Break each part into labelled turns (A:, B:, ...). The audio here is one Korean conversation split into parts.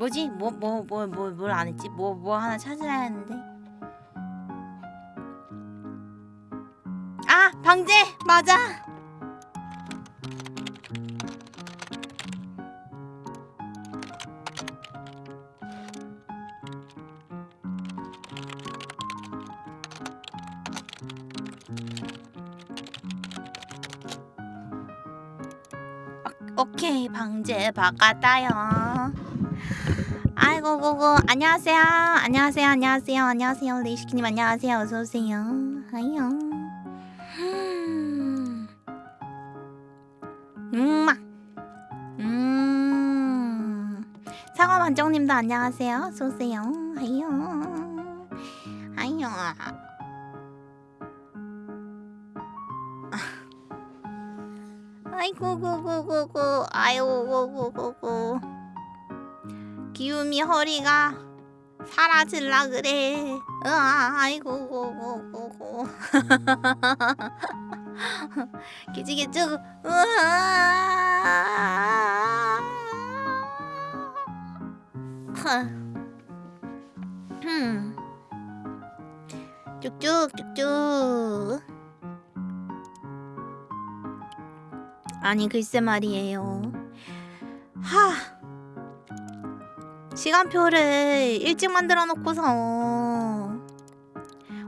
A: 뭐지? 뭐 뭐뭐 했지? 뭐 뭐 하나 찾아야 하는데. 아 방제 맞아. 오- 오케이 방제 바꿨다요. 아이고 고고. 안녕하세요. 안녕하세요. 안녕하세요. 안녕하세요. 레이시키님 안녕하세요. 어서 오세요. 하이요 음마 음. 사과 만정님도 안녕하세요. 어서 오세요. 하이요 하이요 아이고 고고고고. 아이 기움이 허리가 사라질라 그래. 으아, 아이고 고고고고. 기지개쭉. 으아. 흠. 쭉쭉 쭉쭉. 아니 글쎄 말이에요. 하. 시간표를 일찍 만들어 놓고서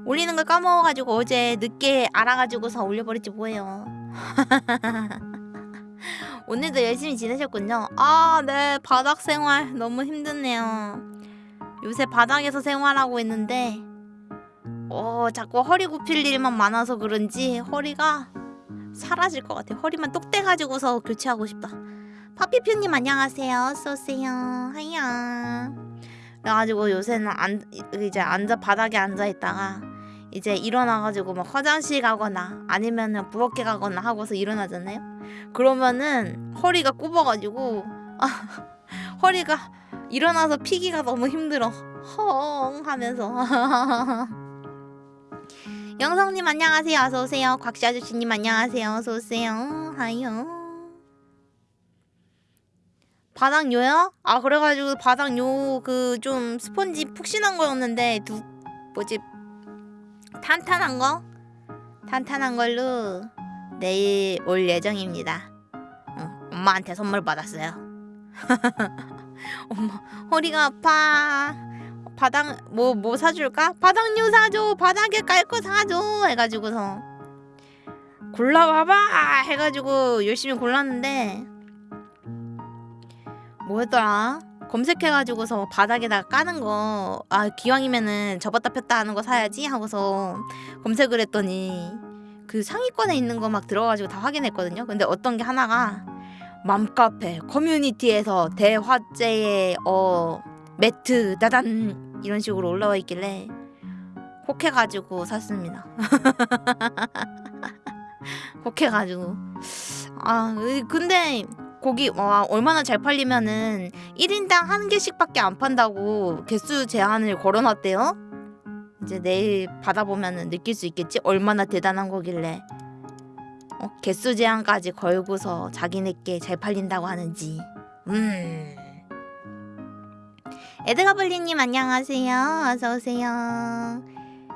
A: 올리는 걸 까먹어가지고 어제 늦게 알아가지고서 올려버렸지 뭐예요. 오늘도 열심히 지내셨군요. 아 네. 바닥 생활 너무 힘드네요. 요새 바닥에서 생활하고 있는데 어 자꾸 허리 굽힐 일만 많아서 그런지 허리가 사라질 것 같아 허리만 똑대가지고서 교체하고 싶다 파피표님 안녕하세요. 어서오세요. 하이야. 그래가지고 요새는 안, 이제 앉아 바닥에 앉아 있다가 이제 일어나가지고 막 화장실 가거나 아니면은 부엌에 가거나 하고서 일어나잖아요. 그러면은 허리가 굽어가지고 아, 허리가 일어나서 피기가 너무 힘들어. 헝 하면서. 영성님 안녕하세요. 어서 오세요. 곽씨 아저씨님 안녕하세요. 어서 오세요. 하이요. 바닥요요? 아 그래가지고 바닥요 그 좀 스펀지 푹신한 거였는데 두 뭐지 탄탄한 거 탄탄한 걸로 내일 올 예정입니다. 어, 엄마한테 선물 받았어요. 엄마 허리가 아파. 바닥 뭐뭐 사줄까? 바닥요 사줘. 바닥에 깔 거 사줘. 해가지고서 골라봐봐 해가지고 열심히 골랐는데 뭐였더라? 검색해가지고서 바닥에다가 까는 거, 아, 기왕이면은 접었다 폈다 하는 거 사야지 하고서 검색을 했더니 그 상위권에 있는 거 막 들어가지고 다 확인했거든요. 근데 어떤 게 하나가 맘카페 커뮤니티에서 대화제의 어 매트 따단 이런 식으로 올라와 있길래 혹해가지고 샀습니다. 혹해가지고 아 근데 고기 와 얼마나 잘 팔리면은 1인당 한 개씩밖에 안 판다고 개수 제한을 걸어놨대요. 이제 내일 받아보면은 느낄 수 있겠지 얼마나 대단한 거길래 어, 개수 제한까지 걸고서 자기네께 잘 팔린다고 하는지. 음. 에드가블리님 안녕하세요. 어서 오세요.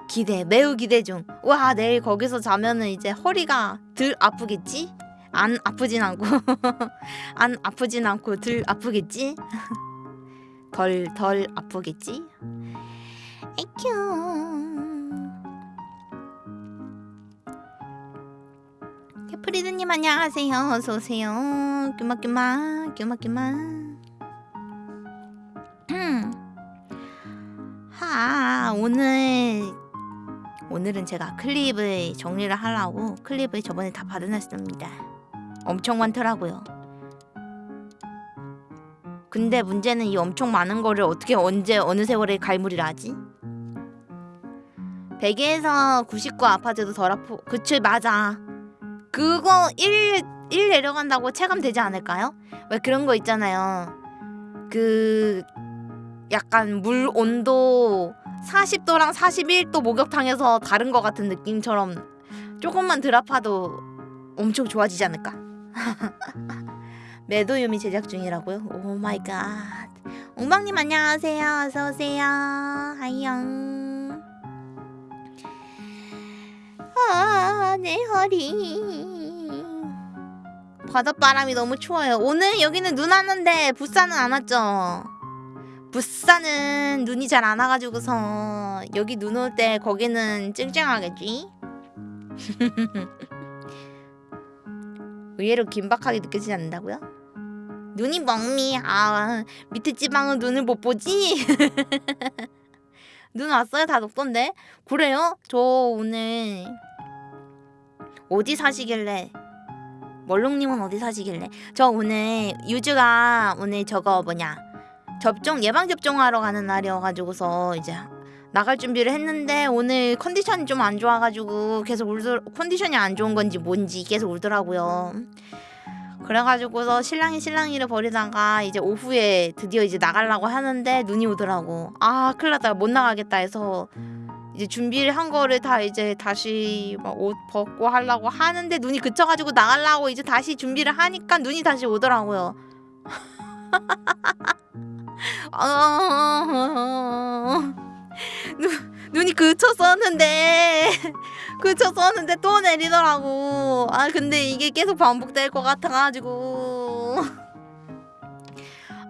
A: 기대 매우 기대 중. 와 내일 거기서 자면은 이제 허리가 덜 아프겠지? 안 아프진 않고 안 아프진 않고 덜 아프겠지? 덜 덜 아프겠지? 에큐 캐프리드님 안녕하세요 어서 오세요 규마규마 규마규마 하 오늘 오늘은 제가 클립을 정리를 하려고 클립을 저번에 다 받아놨습니다. 엄청 많더라고요. 근데 문제는 이 엄청 많은 거를 어떻게 언제 어느 세월에 갈무리를 하지? 100에서 99 아파트도 덜 아프 그치 맞아 그거 1, 1 내려간다고 체감되지 않을까요? 왜 그런 거 있잖아요 그 약간 물 온도 40도랑 41도 목욕탕에서 다른 것 같은 느낌처럼 조금만 덜 아파도 엄청 좋아지지 않을까? 매도유미 제작 중이라고요? oh my god. 웅방님 안녕하세요. 어서 오세요. 하이영. 아, 내 허리. 바닷바람이 너무 추워요. 오늘 여기는 눈 왔는데 부산은 안 왔죠. 부산은 눈이 잘 안 와가지고서 여기 눈 올 때 거기는 쨍쨍하겠지. 의외로 긴박하게 느껴지지 않는다고요? 눈이 멍미. 아 밑에 지방은 눈을 못 보지. 눈 왔어요? 다 녹던데. 그래요? 저 오늘 어디 사시길래? 멀롱님은 어디 사시길래? 저 오늘 유주가 오늘 저거 뭐냐 접종 예방 접종하러 가는 날이어가지고서 이제 나갈 준비를 했는데 오늘 컨디션이 좀 안 좋아가지고 계속 울더 컨디션이 안 좋은 건지 뭔지 계속 울더라고요. 그래가지고서 신랑이 신랑이를 버리다가 이제 오후에 드디어 이제 나가려고 하는데 눈이 오더라고. 아 큰일 났다 못 나가겠다 해서 이제 준비를 한 거를 다 이제 다시 막 옷 벗고 하려고 하는데 눈이 그쳐가지고 나가려고 이제 다시 준비를 하니까 눈이 다시 오더라고요. 어... 눈, 눈이 그쳤었는데. 그쳤었는데 또 내리더라고. 아 근데 이게 계속 반복될 것 같아가지고.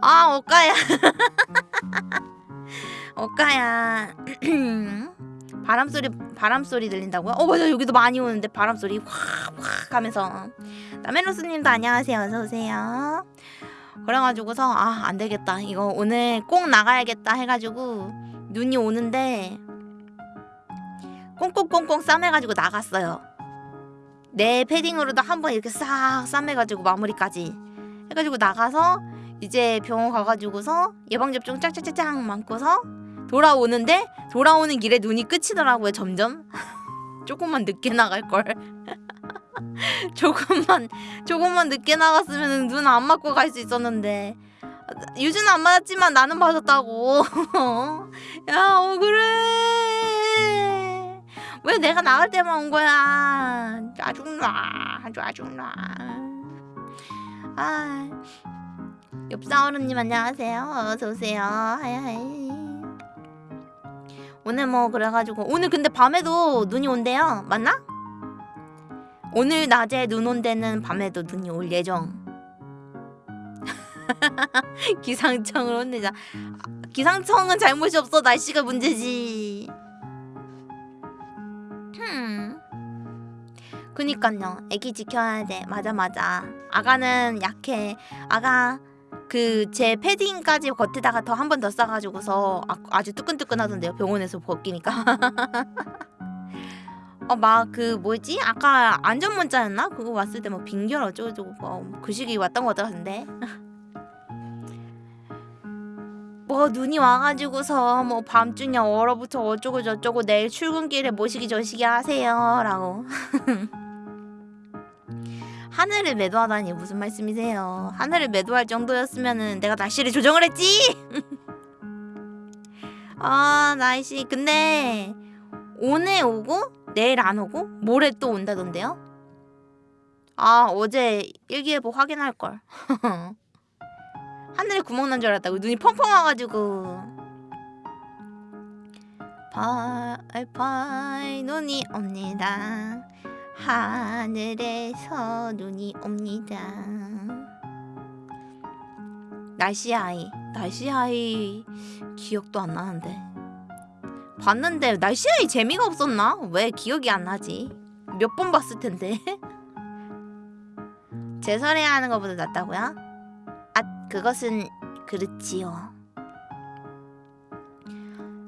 A: 아 억까야. 억까야. 바람 소리 바람 소리 들린다고요? 어 맞아 여기도 많이 오는데 바람 소리 확확 하면서. 나멜로스님도 안녕하세요. 어서 오세요. 그래가지고서 아 안 되겠다. 이거 오늘 꼭 나가야겠다 해가지고 눈이 오는데 꽁꽁꽁꽁 싸매가지고 나갔어요. 내 패딩으로도 한 번 이렇게 싹 싸매가지고 마무리까지 해가지고 나가서 이제 병원 가가지고서 예방접종 짝짝짝짝 맞고서 돌아오는데 돌아오는 길에 눈이 끝이더라고요 점점. 조금만 늦게 나갈 걸 조금만 조금만 늦게 나갔으면 눈 안 맞고 갈 수 있었는데. 유주는 안 맞았지만 나는 맞았다고. 야 억울해. 왜 내가 나갈 때만 온 거야? 짜증나 짜증나 아 옆사오르님 안녕하세요. 어서오세요. 오늘 뭐 그래가지고 오늘 근데 밤에도 눈이 온대요. 맞나? 오늘 낮에 눈 온대는 밤에도 눈이 올 예정. 기상청을 혼내자. 기상청은 잘못이 없어. 날씨가 문제지. 흠. 그니깐요. 애기 지켜야 돼. 맞아 맞아. 아가는 약해. 아가 그 제 패딩까지 겉에다가 더 한 번 더 싸가지고서 아, 주 뜨끈뜨끈하던데요. 병원에서 벗기니까 어 막 그 뭐지? 아까 안전 문자였나? 그거 왔을 때 뭐 빙결 어쩌고저쩌고 뭐그 시기 왔던 것 같은데. 뭐 눈이 와가지고서 뭐 밤중에 얼어붙어 어쩌고 저쩌고 내일 출근길에 모시기 저시기 하세요라고. 하늘을 매도하다니 무슨 말씀이세요? 하늘을 매도할 정도였으면은 내가 날씨를 조정을 했지. 아 날씨. 근데 오늘 오고 내일 안 오고 모레 또 온다던데요? 아 어제 일기예보 확인할 걸. 하늘에 구멍 난 줄 알았다고 눈이 펑펑 와가지고 팔팔 눈이 옵니다. 하늘에서 눈이 옵니다. 날씨 아이, 날씨 아이 기억도 안 나는데 봤는데 날씨 아이 재미가 없었나? 왜 기억이 안 나지? 몇 번 봤을 텐데. 제설해야 하는 것보다 낫다고요? 아, 그것은 그렇지요.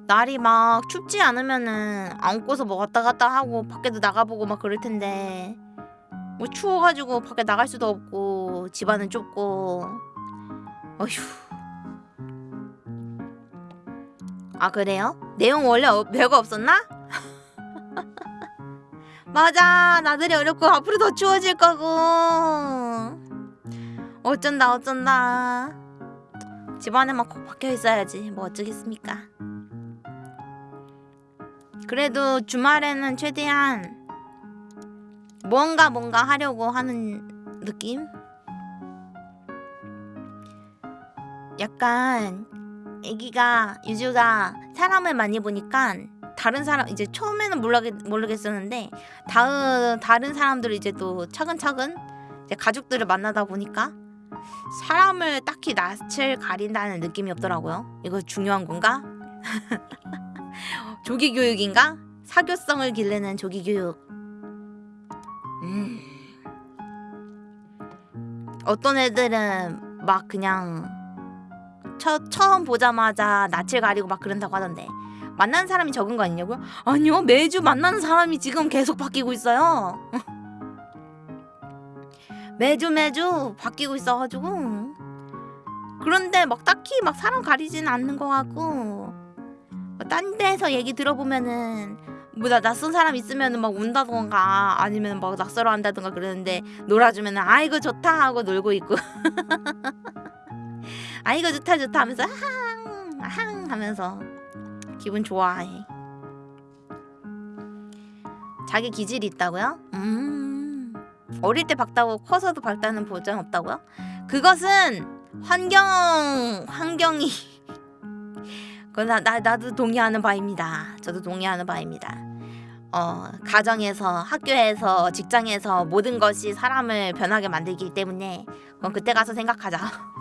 A: 날이 막 춥지 않으면은 안고서 뭐 왔다 갔다 하고 밖에도 나가보고 막 그럴 텐데 뭐 추워가지고 밖에 나갈 수도 없고 집안은 좁고 어휴 아 그래요? 내용 원래 어, 별거 없었나? 맞아 나들이 어렵고 앞으로 더 추워질 거고 어쩐다 어쩐다 집안에만 콕 박혀 있어야지 뭐 어쩌겠습니까 그래도 주말에는 최대한 뭔가 뭔가 하려고 하는 느낌? 약간 애기가 유주가 사람을 많이 보니까 다른 사람 이제 처음에는 모르겠, 모르겠었는데 다음 다른 사람들을 이제 또 차근차근 이제 가족들을 만나다 보니까 사람을 딱히 낯을 가린다는 느낌이 없더라고요. 이거 중요한 건가? 조기 교육인가? 사교성을 기르는 조기 교육. 음. 어떤 애들은 막 그냥 처, 처음 보자마자 낯을 가리고 막 그런다고 하던데. 만나는 사람이 적은 거 아니냐고요? 아니요 매주 만나는 사람이 지금 계속 바뀌고 있어요. 매주 매주 바뀌고 있어가지고. 그런데 막 딱히 막 사람 가리지는 않는 것 같고 뭐딴 데서 얘기 들어보면은 뭐나 낯선 사람 있으면은 막 운다던가 아니면 막 낯설어 한다던가 그러는데 놀아주면은 아이고 좋다 하고 놀고 있고 아이고 좋다 좋다 하면서 항, 항 하면서 기분 좋아해. 자기 기질이 있다고요? 음. 어릴 때 박다고 커서도 박다는 보장 없다고요? 그것은 환경 환경이 그건 나, 나 나도 동의하는 바입니다. 저도 동의하는 바입니다. 어 가정에서 학교에서 직장에서 모든 것이 사람을 변하게 만들기 때문에 그건 그때 가서 생각하자.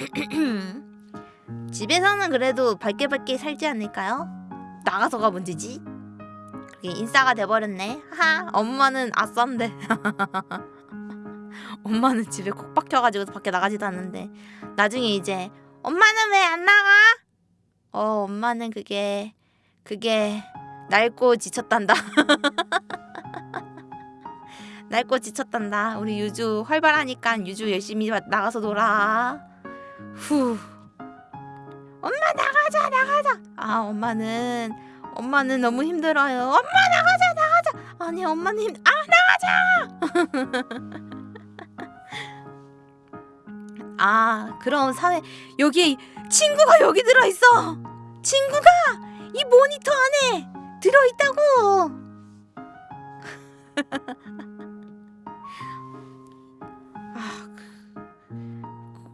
A: 집에서는 그래도 밝게 밝게 살지 않을까요? 나가서가 문제지. 그게 인싸가 돼버렸네. 하, 엄마는 아싼데. 엄마는 집에 콕 박혀가지고 밖에 나가지도 않는데 나중에 이제 엄마는 왜 안 나가? 어, 엄마는 그게 그게 낡고 지쳤단다. 낡고 지쳤단다. 우리 유주 활발하니까 유주 열심히 나가서 놀아. 후. 엄마 나가자 나가자. 아 엄마는 엄마는 너무 힘들어요. 엄마 나가자 나가자. 아니 엄마는 힘. 아 나가자. 아 그럼 사회 여기 친구가 여기 들어 있어. 친구가 이 모니터 안에 들어 있다고. 아,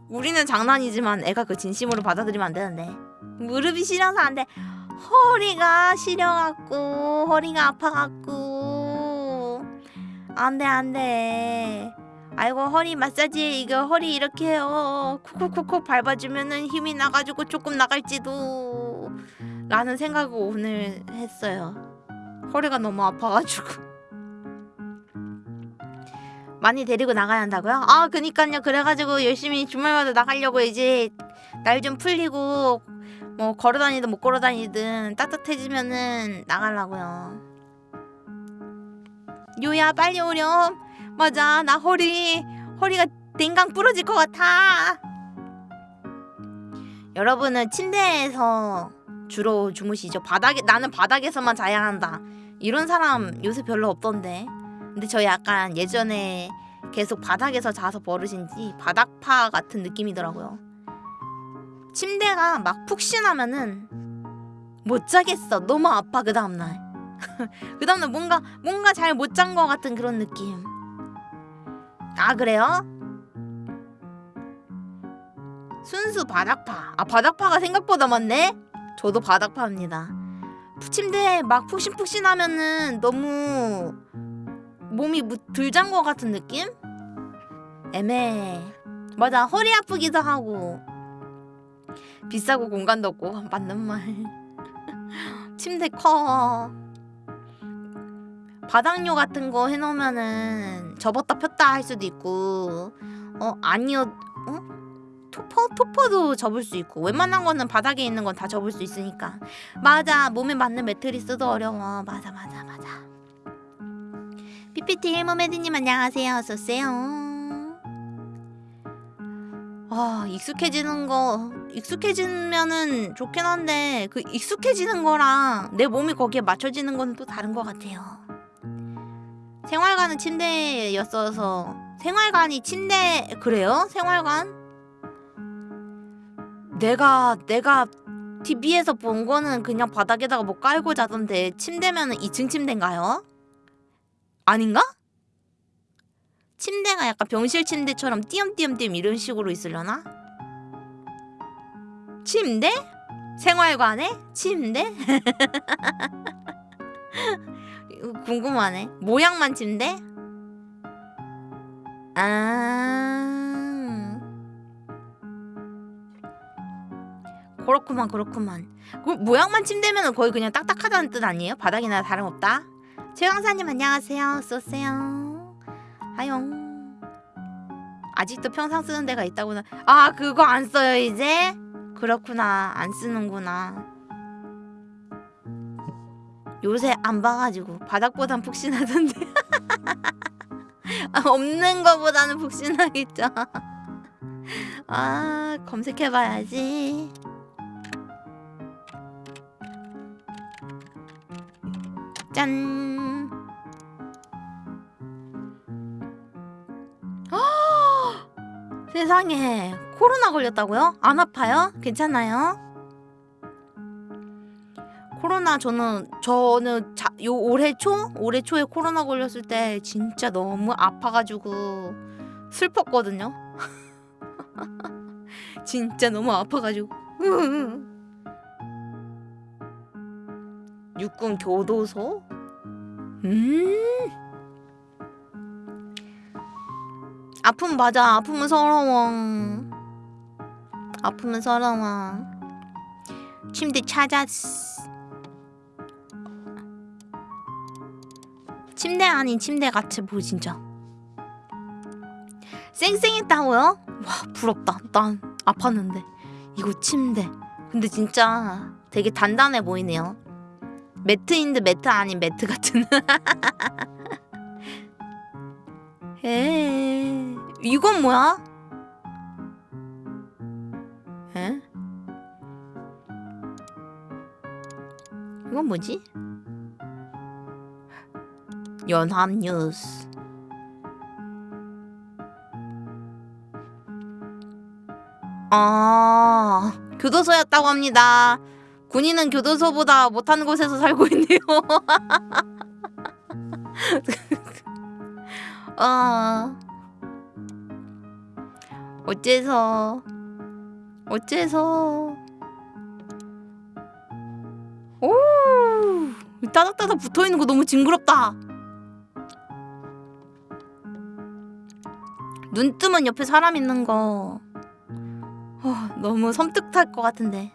A: 우리는 장난이지만 애가 그 진심으로 받아들이면 안 되는데 무릎이 시려서 안 돼. 허리가 시려갖고 허리가 아파갖고 안돼 안돼. 아이고 허리 마사지 이거 허리 이렇게 어 콕콕콕콕 밟아주면은 힘이 나가지고 조금 나갈지도 라는 생각을 오늘 했어요. 허리가 너무 아파가지고. 많이 데리고 나가야 한다고요? 아 그니까요. 그래가지고 열심히 주말마다 나가려고 이제 날 좀 풀리고 뭐 걸어다니든 못 걸어다니든 따뜻해지면은 나가려고요. 요야 빨리 오렴. 맞아 나 허리 허리가 댕강 부러질 것 같아. 여러분은 침대에서 주로 주무시죠? 바닥에 나는 바닥에서만 자야 한다. 이런 사람 요새 별로 없던데 근데 저 약간 예전에 계속 바닥에서 자서 버릇인지 바닥파 같은 느낌이더라고요. 침대가 막 푹신하면은 못 자겠어. 너무 아파 그 다음날. 그 다음날 뭔가 뭔가 잘 못 잔 것 같은 그런 느낌. 아 그래요? 순수 바닥파. 아 바닥파가 생각보다 많네. 저도 바닥파입니다. 침대에 막 푹신푹신하면은 너무 몸이 덜잔 것 같은 느낌? 애매해. 맞아 허리 아프기도 하고 비싸고 공간도 없고 맞는 말. 침대 커. 바닥요 같은 거 해놓으면은 접었다 폈다 할 수도 있고 어 아니요 어 토퍼 토퍼도 접을 수 있고 웬만한 거는 바닥에 있는 건 다 접을 수 있으니까 맞아 몸에 맞는 매트리스도 어려워 맞아 맞아 맞아 PPT 헬머메드님 안녕하세요 어서오세요 아 익숙해지는 거 익숙해지면은 좋긴 한데 그 익숙해지는 거랑 내 몸이 거기에 맞춰지는 건 또 다른 것 같아요 생활관은 침대였어서 생활관이 침대 그래요? 생활관? 내가 내가 TV에서 본 거는 그냥 바닥에다가 뭐 깔고 자던데 침대면은 2층 침대인가요? 아닌가? 침대가 약간 병실 침대처럼 띄엄띄엄띄엄 이런 식으로 있으려나? 침대? 생활관에? 침대? 궁금하네. 모양만 침대? 아. 그렇구만 그렇구만. 그 모양만 침대면 거의 그냥 딱딱하다는 뜻 아니에요? 바닥이나 다름없다. 최강사님 안녕하세요. 쏘세요. 하용. 아직도 평상 쓰는 데가 있다고는. 아 그거 안 써요 이제? 그렇구나 안 쓰는구나. 요새 안 봐가지고 바닥보단 푹신하던데. 아, 없는 거보다는 푹신하겠죠. 아 검색해봐야지. 짠. 아, 세상에 코로나 걸렸다고요? 안 아파요? 괜찮아요? 코로나 저는 저는 자, 요 올해 초 올해 초에 코로나 걸렸을 때 진짜 너무 아파가지고 슬펐거든요. 진짜 너무 아파가지고. 육군 교도소? 음. 아픔 맞아. 아픔은 서러워. 아픔은 서러워. 침대 찾았어. 침대 아닌 침대 같이 보 진짜. 쌩쌩했다고요? 와 부럽다. 난 아팠는데 이거 침대. 근데 진짜 되게 단단해 보이네요. 매트인데 매트 아닌 매트 같은. 에 이건 뭐야? 에? 이건 뭐지? 연합뉴스 아 교도소였다고 합니다 군인은 교도소보다 못하는 곳에서 살고 있네요. 아 어째서 어째서? 오! 따닥따닥 붙어있는 거 너무 징그럽다. 눈 뜨면 옆에 사람 있는 거. 어, 너무 섬뜩할 것 같은데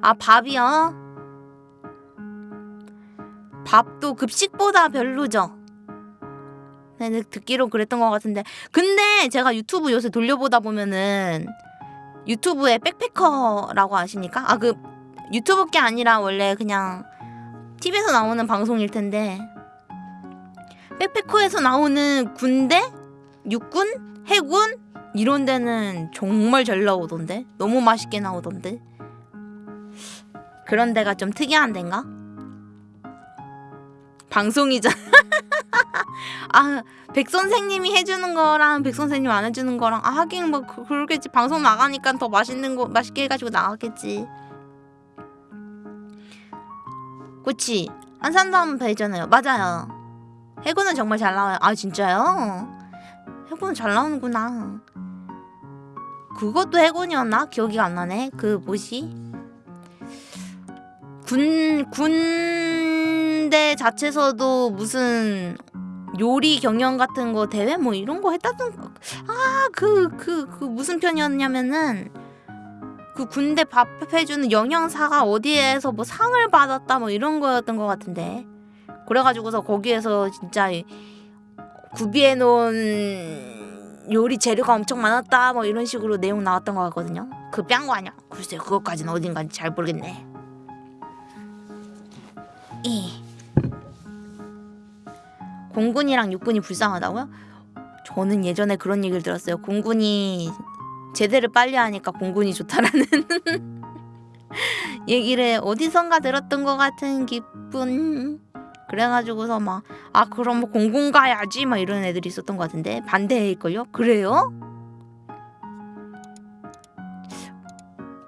A: 아 밥이요? 밥도 급식보다 별로죠? 네, 듣기로 그랬던 것 같은데. 근데 제가 유튜브 요새 돌려보다 보면은 유튜브에 백패커라고 아십니까? 아 그 유튜브 게 아니라 원래 그냥 TV에서 나오는 방송일 텐데. 백패커에서 나오는 군대, 육군, 해군? 이런 데는 정말 잘 나오던데? 너무 맛있게 나오던데 그런 데가 좀 특이한 데인가? 방송이잖아. 아 백선생님이 해주는 거랑 백선생님 안 해주는 거랑 아 하긴 뭐 그, 그러겠지. 방송 나가니까 더 맛있는 거 맛있게 해가지고 나가겠지. 그치? 안산도 한번 배잖아요. 맞아요. 해군은 정말 잘 나와요. 아 진짜요? 해군은 잘 나오는구나. 그것도 해군이었나? 기억이 안 나네. 그 뭐지? 군 군대 자체에서도 무슨 요리 경영 같은 거 대회 뭐 이런 거 했다던 아그 그 그 무슨 편이었냐면은 그 군대 밥 해주는 영양사가 어디에서 뭐 상을 받았다 뭐 이런 거였던 것 같은데. 그래가지고서 거기에서 진짜 구비해 놓은 요리 재료가 엄청 많았다 뭐 이런 식으로 내용 나왔던 것 같거든요. 그뺨거 아니야? 글쎄 그것까지는 어딘가인지 잘 모르겠네 이 공군이랑 육군이 불쌍하다고요? 저는 예전에 그런 얘기를 들었어요. 공군이 제대를 빨리 하니까 공군이 좋다라는 얘기를 어디선가 들었던 것 같은 기분. 그래가지고서 막 아 그럼 뭐 공군 가야지 막 이런 애들이 있었던 것 같은데 반대일걸요? 그래요?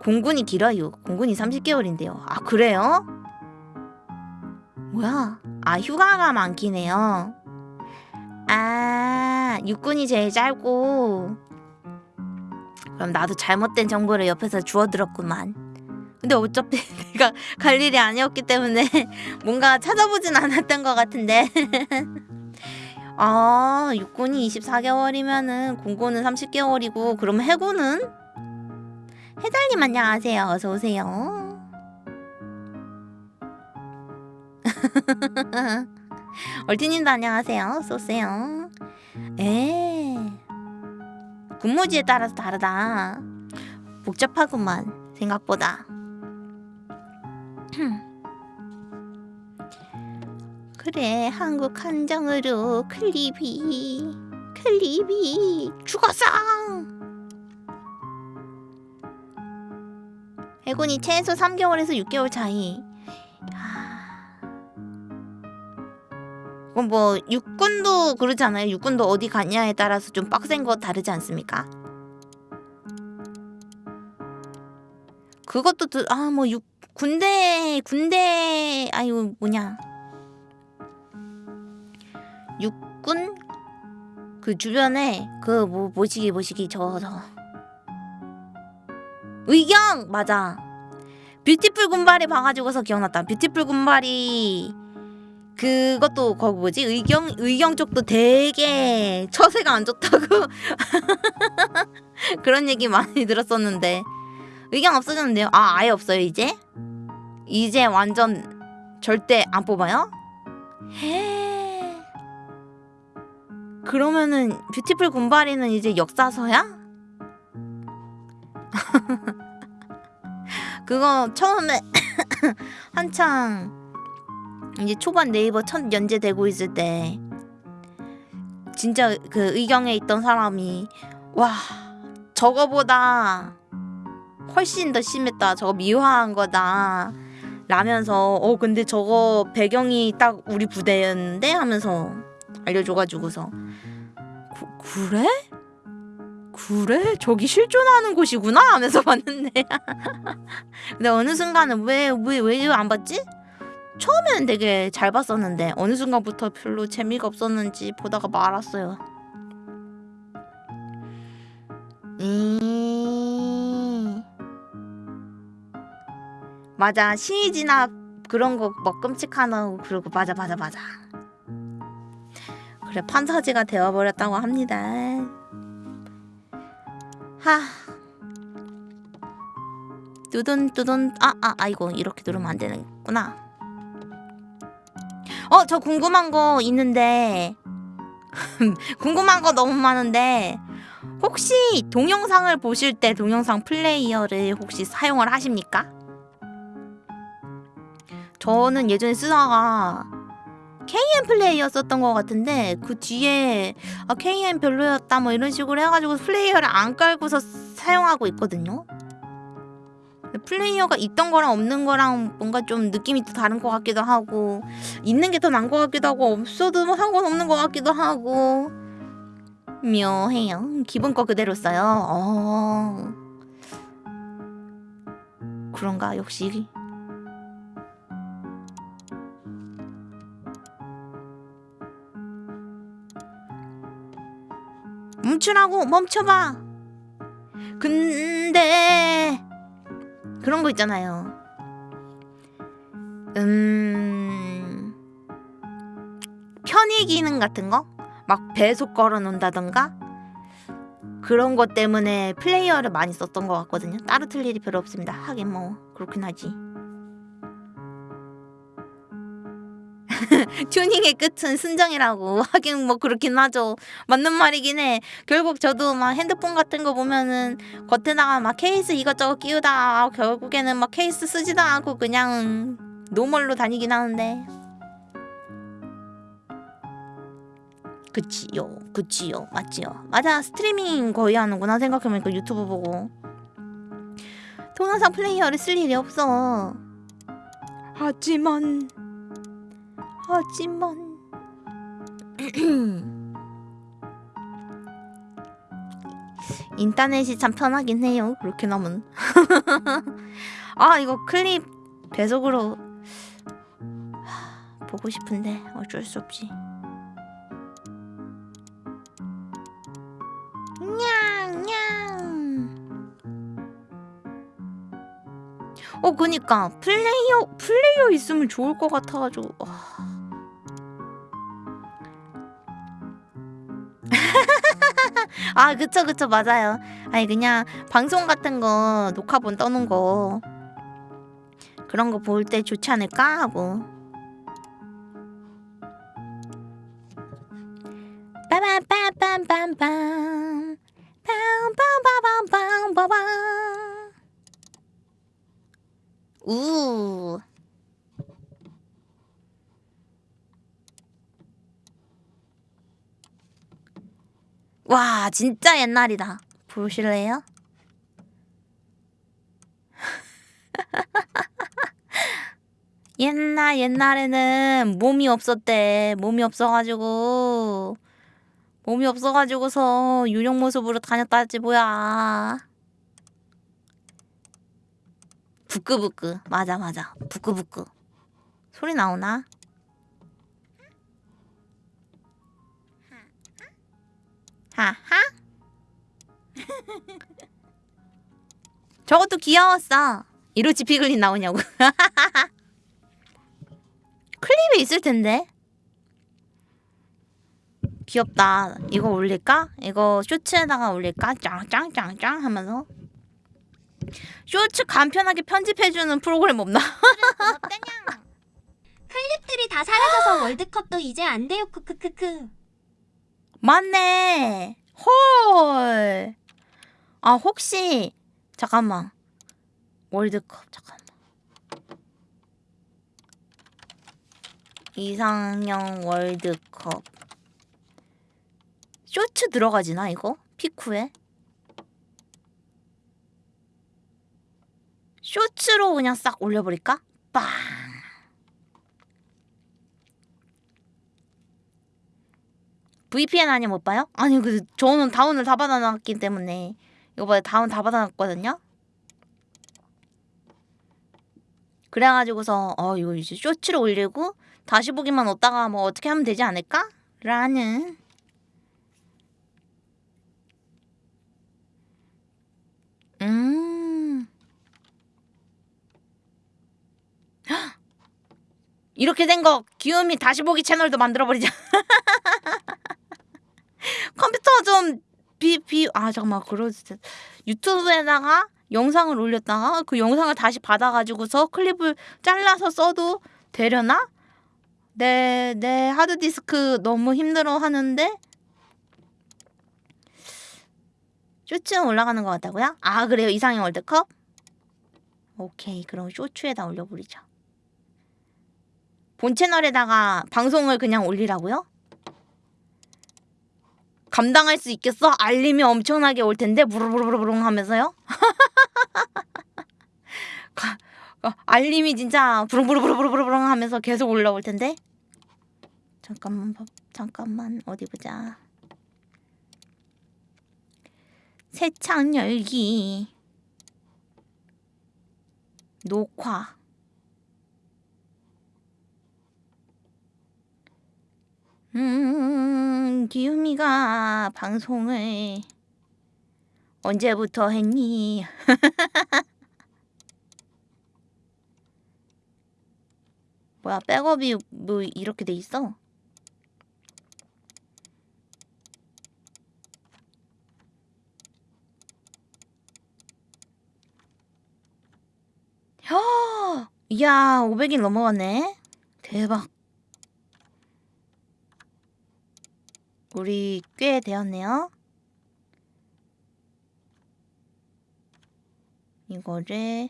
A: 공군이 길어요. 공군이 30개월인데요. 아 그래요? 뭐야? 아 휴가가 많긴 해요. 아 육군이 제일 짧고 그럼 나도 잘못된 정보를 옆에서 주워들었구만. 근데 어차피 내가 갈 일이 아니었기 때문에 뭔가 찾아보진 않았던 것 같은데. 아, 육군이 24개월이면은 공고는 30개월이고 그럼 해군은? 해달님 안녕하세요. 어서 오세요. 얼티님도 안녕하세요. 쏘세요. 에 근무지에 따라서 다르다. 복잡하구만 생각보다. 그래 한국 한정으로 클리비 클리비 죽었어. 해군이 최소 3개월에서 6개월 차이. 그럼 뭐 육군도 그러지 않아요? 육군도 어디 가냐에 따라서 좀 빡센 거 다르지 않습니까? 그것도 아뭐 육 군대 군대 아유 뭐냐. 육군? 그 주변에 그뭐 뭐시기 뭐시기 저 저. 의경! 맞아. 뷰티풀 군바리 봐가지고서 기억났다. 뷰티풀 군바리 그것도 거기 뭐지 의경 의경 쪽도 되게 처세가 안 좋다고 그런 얘기 많이 들었었는데 의경 없어졌는데요? 아 아예 없어요 이제? 이제 완전 절대 안 뽑아요? 해 그러면은 뷰티풀 군바리는 이제 역사서야? 그거 처음에 한창 이제 초반 네이버 첫 연재되고 있을 때 진짜 그 의경에 있던 사람이 와 저거보다 훨씬 더 심했다 저거 미화한 거다 라면서 어 근데 저거 배경이 딱 우리 부대였는데 하면서 알려줘가지고서 구, 그래? 그래? 저기 실존하는 곳이구나 하면서 봤는데 근데 어느 순간은 왜 왜 왜 안 봤지? 처음에는 되게 잘 봤었는데 어느 순간부터 별로 재미가 없었는지 보다가 말았어요. 음... 맞아. 신이 진압 그런 거 막 끔찍하다고 그러고 맞아 맞아 맞아. 그래 판타지가 되어버렸다고 합니다. 하. 뚜둔 뚜둔. 아아 아이고 이렇게 누르면 안 되는구나 어, 저 궁금한 거 있는데 궁금한 거 너무 많은데 혹시 동영상을 보실 때 동영상 플레이어를 혹시 사용을 하십니까? 저는 예전에 쓰다가 KM 플레이어 썼던 것 같은데 그 뒤에 아, KM 별로였다 뭐 이런 식으로 해가지고 플레이어를 안 깔고서 사용하고 있거든요. 플레이어가 있던 거랑 없는 거랑 뭔가 좀 느낌이 또 다른 것 같기도 하고 있는 게 더 나은 것 같기도 하고 없어도 뭐 상관없는 것 같기도 하고 묘해요. 기본 거 그대로 써요. 어... 그런가 역시? 멈추라고 멈춰봐. 근데 그런 거 있잖아요. 음 편의 기능 같은 거? 막 배속 걸어 놓는다던가 그런 것 때문에 플레이어를 많이 썼던 것 같거든요. 따로 틀 일이 별로 없습니다. 하긴 뭐 그렇긴 하지. 튜닝의 끝은 순정이라고 하긴 뭐 그렇긴 하죠. 맞는 말이긴 해. 결국 저도 막 핸드폰 같은 거 보면은 겉에다가 막 케이스 이것저것 끼우다 결국에는 막 케이스 쓰지도 않고 그냥 normal로 다니긴 하는데. 그치요 그치요 맞지요. 맞아 스트리밍 거의 하는구나 생각해보니까 유튜브 보고. 동영상 플레이어를 쓸 일이 없어. 하지만 하지만 인터넷이 참 편하긴 해요. 그렇게 나면. 아 이거 클립 배속으로 보고 싶은데 어쩔 수 없지. 냥냥. 어 그니까 플레이어 플레이어 있으면 좋을 것 같아가지고. 와. 아 그쵸 그쵸. 맞아요. 아니 그냥 방송 같은 거 녹화본 떠는 거 그런 거 볼 때 좋지 않을까? 하고. 빠밤빰빰빰빰 빰빰빰빰빰빰 우 와, 진짜 옛날이다. 보실래요? 옛날 옛날에는 몸이 없었대. 몸이 없어가지고 몸이 없어가지고서 유령 모습으로 다녔다지 뭐야. 부끄부끄 맞아 맞아 부끄부끄 소리 나오나? 하하 저것도 귀여웠어 이로치 피글린 나오냐고 클립이 있을 텐데 귀엽다 이거 올릴까? 이거 쇼츠에다가 올릴까? 짱짱짱짱 하면서 쇼츠 간편하게 편집해주는 프로그램 없나?
B: 클립들이 다 사라져서 월드컵도 이제 안 돼요. 크크크크.
A: 맞네. 헐. 아 혹시 잠깐만. 월드컵 잠깐만. 이상형 월드컵. 쇼츠 들어가지나 이거? 피쿠에? 쇼츠로 그냥 싹 올려버릴까? 빵. VPN 아니면 못 봐요? 아니 그 저는 다운을 다 받아놨기 때문에 봐요 다운 다 받아놨거든요. 그래가지고서 어 이거 이제 쇼츠로 올리고 다시 보기만 얻다가 뭐 어떻게 하면 되지 않을까? 라는 음 헉! 이렇게 된 거 귀요미 다시 보기 채널도 만들어버리자 컴퓨터 좀 비 비 아 잠깐만 그러지 유튜브에다가 영상을 올렸다가 그 영상을 다시 받아가지고서 클립을 잘라서 써도 되려나? 내, 내 하드디스크 너무 힘들어 하는데 쇼츠는 올라가는 것 같다고요? 아 그래요 이상형 월드컵? 오케이 그럼 쇼츠에다 올려버리자 본 채널에다가 방송을 그냥 올리라고요? 감당할 수 있겠어? 알림이 엄청나게 올 텐데 부르르르르릉 하면서요? 가, 가, 알림이 진짜 부릉부릉부릉부릉 하면서 계속 올라올 텐데 잠깐만 잠깐만 어디 보자 새창 열기 녹화 음, 기우미가 방송을 언제부터 했니? 뭐야, 백업이 뭐 이렇게 돼 있어? 야, 이야, 500일 넘어갔네. 대박. 우리 꽤 되었네요. 이거를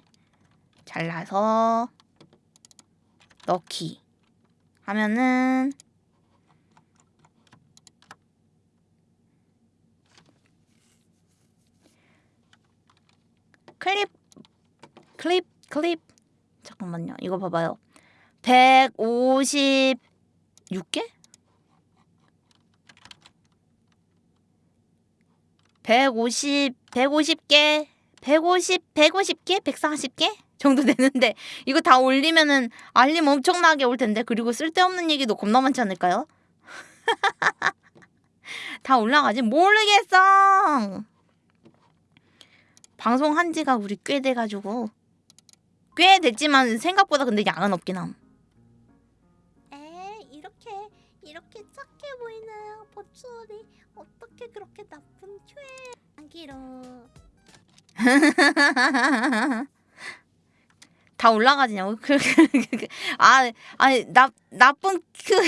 A: 잘라서 넣기 하면은 클립 클립 클립 잠깐만요 이거 봐봐요 156개? 150, 150개, 150, 150개, 140개 정도 되는데 이거 다 올리면은 알림 엄청나게 올 텐데 그리고 쓸데없는 얘기도 겁나 많지 않을까요? 다 올라가지 모르겠어. 방송 한 지가 우리 꽤 돼가지고 꽤 됐지만 생각보다 근데 양은 없긴 함.
C: 에 이렇게 이렇게 착해 보이나요 버추얼이 어떻게 그렇게 나쁜 큐에 안기로.
A: 다 올라가지냐고? 아, 아니 나 나쁜 그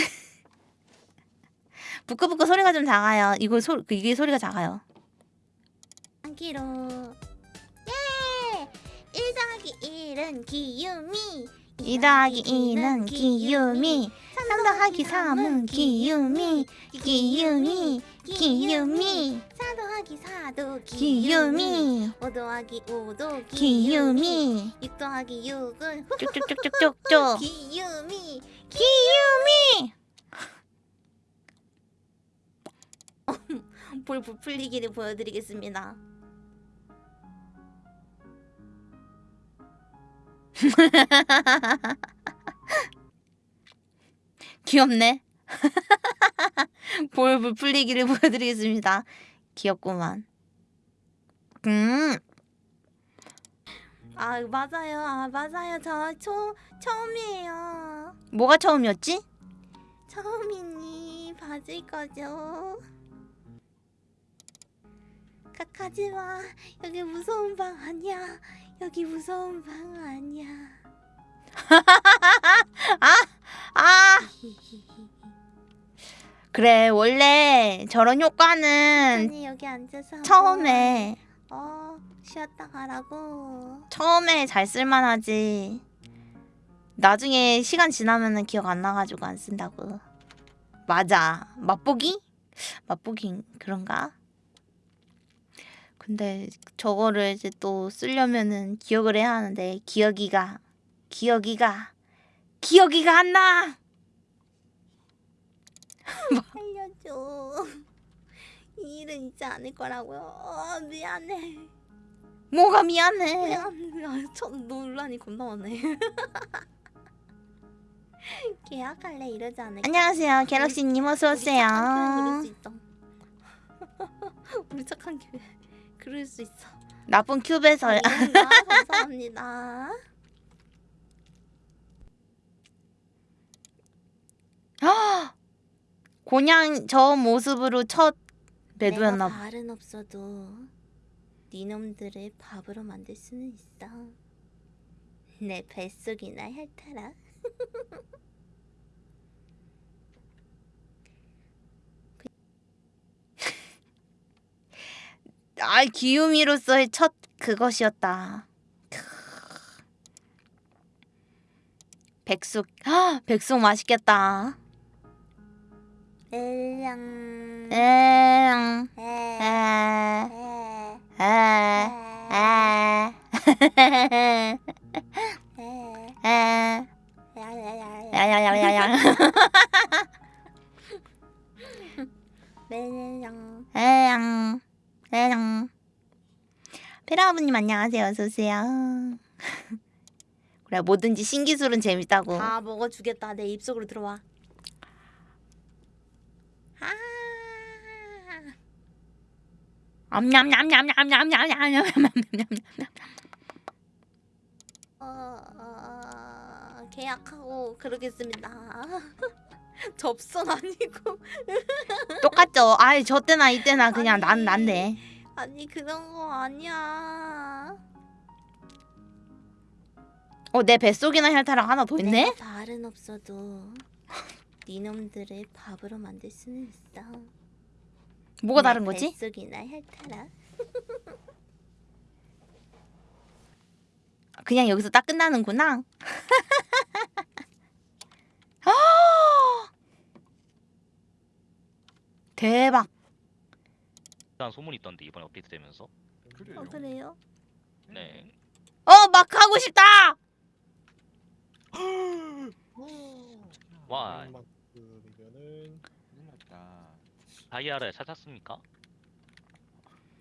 A: 부끄부끄 소리가 좀 작아요. 이거 소 그, 이게 소리가 작아요.
C: 안기로. 예! 1 더하기 1은 기유미.
A: 2 더하기 2는 기유미. 3 더하기 3은 기유미. 기유미 기유미.
C: 4 더하기 4도
A: 기유미.
C: 5 더하기 5도
A: 기유미.
C: 6 더하기 6은.
A: 쭉쭉쭉쭉쭉쭉.
C: 기유미.
A: 기유미.
C: 볼 부풀리기를 보여드리겠습니다.
A: 귀엽네. 볼볼 풀리기를 보여드리겠습니다. 귀엽구만. 음,
C: 아 맞아요. 아 맞아요. 저 초, 처음이에요.
A: 뭐가 처음이었지?
C: 처음이니 봐줄 거죠. 각하지마. 여기 무서운 방 아니야. 여기 무서운 방 아니야.
A: 아, 그래 원래 저런 효과는
C: 아니 여기 앉아서
A: 처음에
C: 어 쉬었다 가라고
A: 처음에 잘 쓸만하지. 나중에 시간 지나면은 기억 안 나가지고 안 쓴다고. 맞아. 맛보기? 맛보기 그런가? 근데 저거를 이제 또 쓰려면은 기억을 해야 하는데 기억이가 기억이가 기억이가 안 나.
C: 살려줘 이 일은 있지 않을 거라고요 어, 미안해
A: 뭐가 미안해.
C: 미안해 아, 첫 논란이 겁나 많네 계약할래 이러지 않을까
A: 안녕하세요, 갤럭시님 어서
C: 우리 착한
A: 오세요.
C: 수 있어. 우리 착한 교회 그럴 수 있어.
A: 나쁜 큐베서
C: 이런가? 감사합니다.
A: 곤양 저 모습으로 첫 매도였나
C: 내가 발은 없어도 니놈들을 밥으로 만들 수는 있어. 내 뱃속이나 핥아라.
A: 아 기유미로서의 첫 그것이었다. 크. 백숙, 아, 백숙 맛있겠다.
C: 엘랑.
A: 엥,
C: 에.
A: 에,
C: 에.
A: 에, 에,
C: 에.
A: 에,
C: 야야야야.
A: 야야야야야,
C: 멜랑.
A: 에양, 에양. 페라아버님 안녕하세요, 어서 오세요. 그래 뭐든지 신기술은 재밌다고.
C: 다 먹어주겠다. 내 입속으로 들어와. 아.
A: 암냠냠냠냠냠냠냠냠냠냠.
C: 어, 어, 계약하고 그러겠습니다. 접선 아니고
A: 똑같죠. 아이 저 때나 이때나 그냥 난 난데.
C: 아니 그런 거 아니야.
A: 어내 뱃속이나 혈타락 하나 더 있네.
C: 발은 없어도 니놈들을 밥으로 만들 수는 있어.
A: 뭐가
C: 내
A: 다른 거지?
C: 뱃속이나 핥아라.
A: 그냥 여기서 딱 끝나는구나. 아! 대박.
D: 일단 소문이 있던데 이번에 업데이트 되면서
E: 그래요.
C: 어 그래요?
D: 네
A: 어 막 하고 싶다.
D: 와. 다이아를 찾았습니까?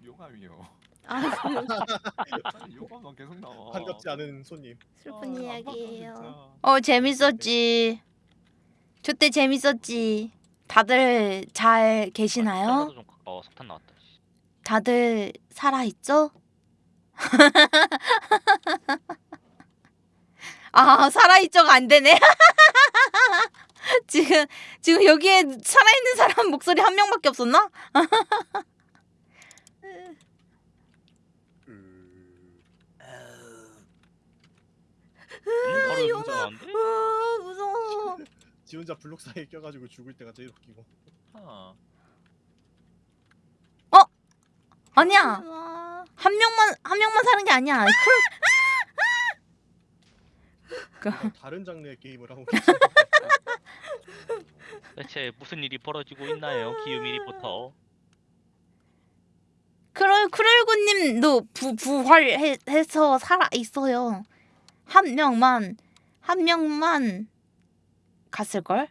F: 용암이요.
C: 아
F: 아니, 용암만 계속 나와.
E: 반갑지 않은 손님.
C: 슬픈
F: 아,
C: 이야기예요.
F: 진짜.
A: 어 재밌었지. 저때 재밌었지. 다들 잘 계시나요?
D: 살려서 좀 가- 어 석탄 나왔다 씨.
A: 다들 살아 있죠? 아 살아있죠가 안 되네. 지금 지금 여기에 살아있는 사람 목소리 한 명밖에 없었나?
D: 음, 바로
A: 용아.
D: 무서운데?
A: 아 무서워.
E: 지 혼자 블록 사이에 껴가지고 죽을 때가 제일 웃기고.
F: 아,
A: 아니야
C: 와.
A: 한 명만 한 명만 사는 게 아니야.
E: 뭔가 다른 장르의 게임을 하고 계신
D: 대체 무슨 일이 벌어지고 있나요, 기유미 리포터?
A: 크롤 크롤구님도 부 부활해서 살아 있어요. 한 명만 한 명만 갔을 걸?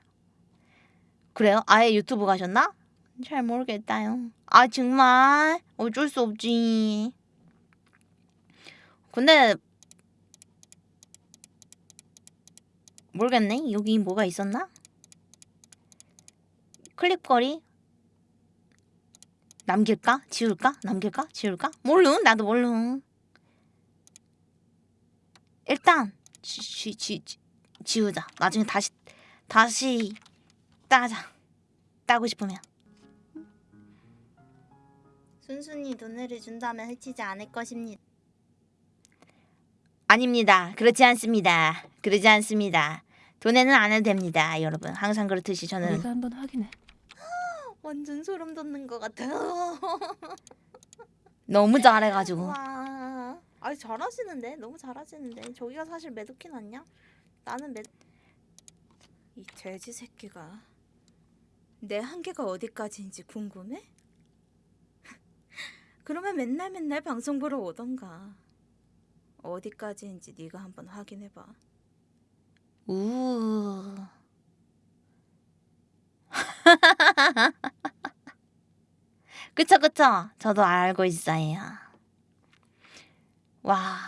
A: 그래요? 아예 유튜브 가셨나? 잘 모르겠다요. 아 정말 어쩔 수 없지. 근데 모르겠네. 여기 뭐가 있었나? 클립거리 남길까? 지울까? 남길까? 지울까? 모르 나도 모르 일단 지, 지, 지, 지, 지우자 나중에 다시 다시 따자 따고 싶으면
C: 순순히 돈을 준다면 해치지 않을 것입니다.
A: 아닙니다 그렇지 않습니다 그러지 않습니다 돈에는 안 해도 됩니다 여러분 항상 그렇듯이 저는
G: 내가 한번 확인해.
C: 완전 소름 돋는 것 같아요.
A: 너무 잘해가지고
C: 와. 아 잘하시는데 너무 잘하시는데 저기가 사실 매도킨 아니야? 나는 매. 이 돼지 새끼가 내 한계가 어디까지인지 궁금해? 그러면 맨날 맨날 방송 보러 오던가. 어디까지인지 네가 한번 확인해봐.
A: 우 그쵸 그쵸 저도 알고 있어요 와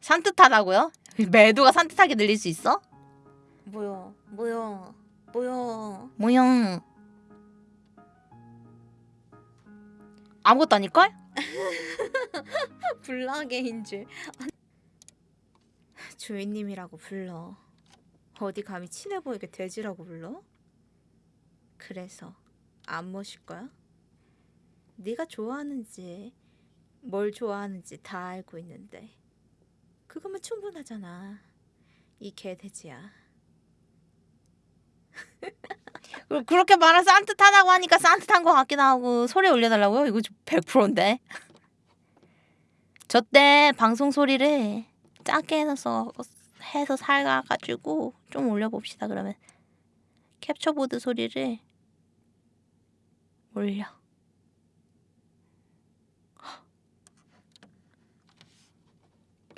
A: 산뜻하다고요? 매도가 산뜻하게 들릴 수 있어?
C: 뭐야, 뭐야, 뭐야.
A: 모형 아무것도 아닐걸?
C: 불나게인 줄. 주인님이라고 불러. 어디 감히 친해 보이게 돼지라고 불러? 그래서 안 모실 거야? 네가 좋아하는지 뭘 좋아하는지 다 알고 있는데 그거면 충분하잖아. 이 개돼지야.
A: 그- 그렇게 말해서 산뜻하다고 하니까 산뜻한 것 같기도 하고 소리 올려달라고요? 이거 100%인데 저 때 방송 소리를 작게 해서 해서 살가가지고 좀 올려봅시다 그러면 캡처보드 소리를 올려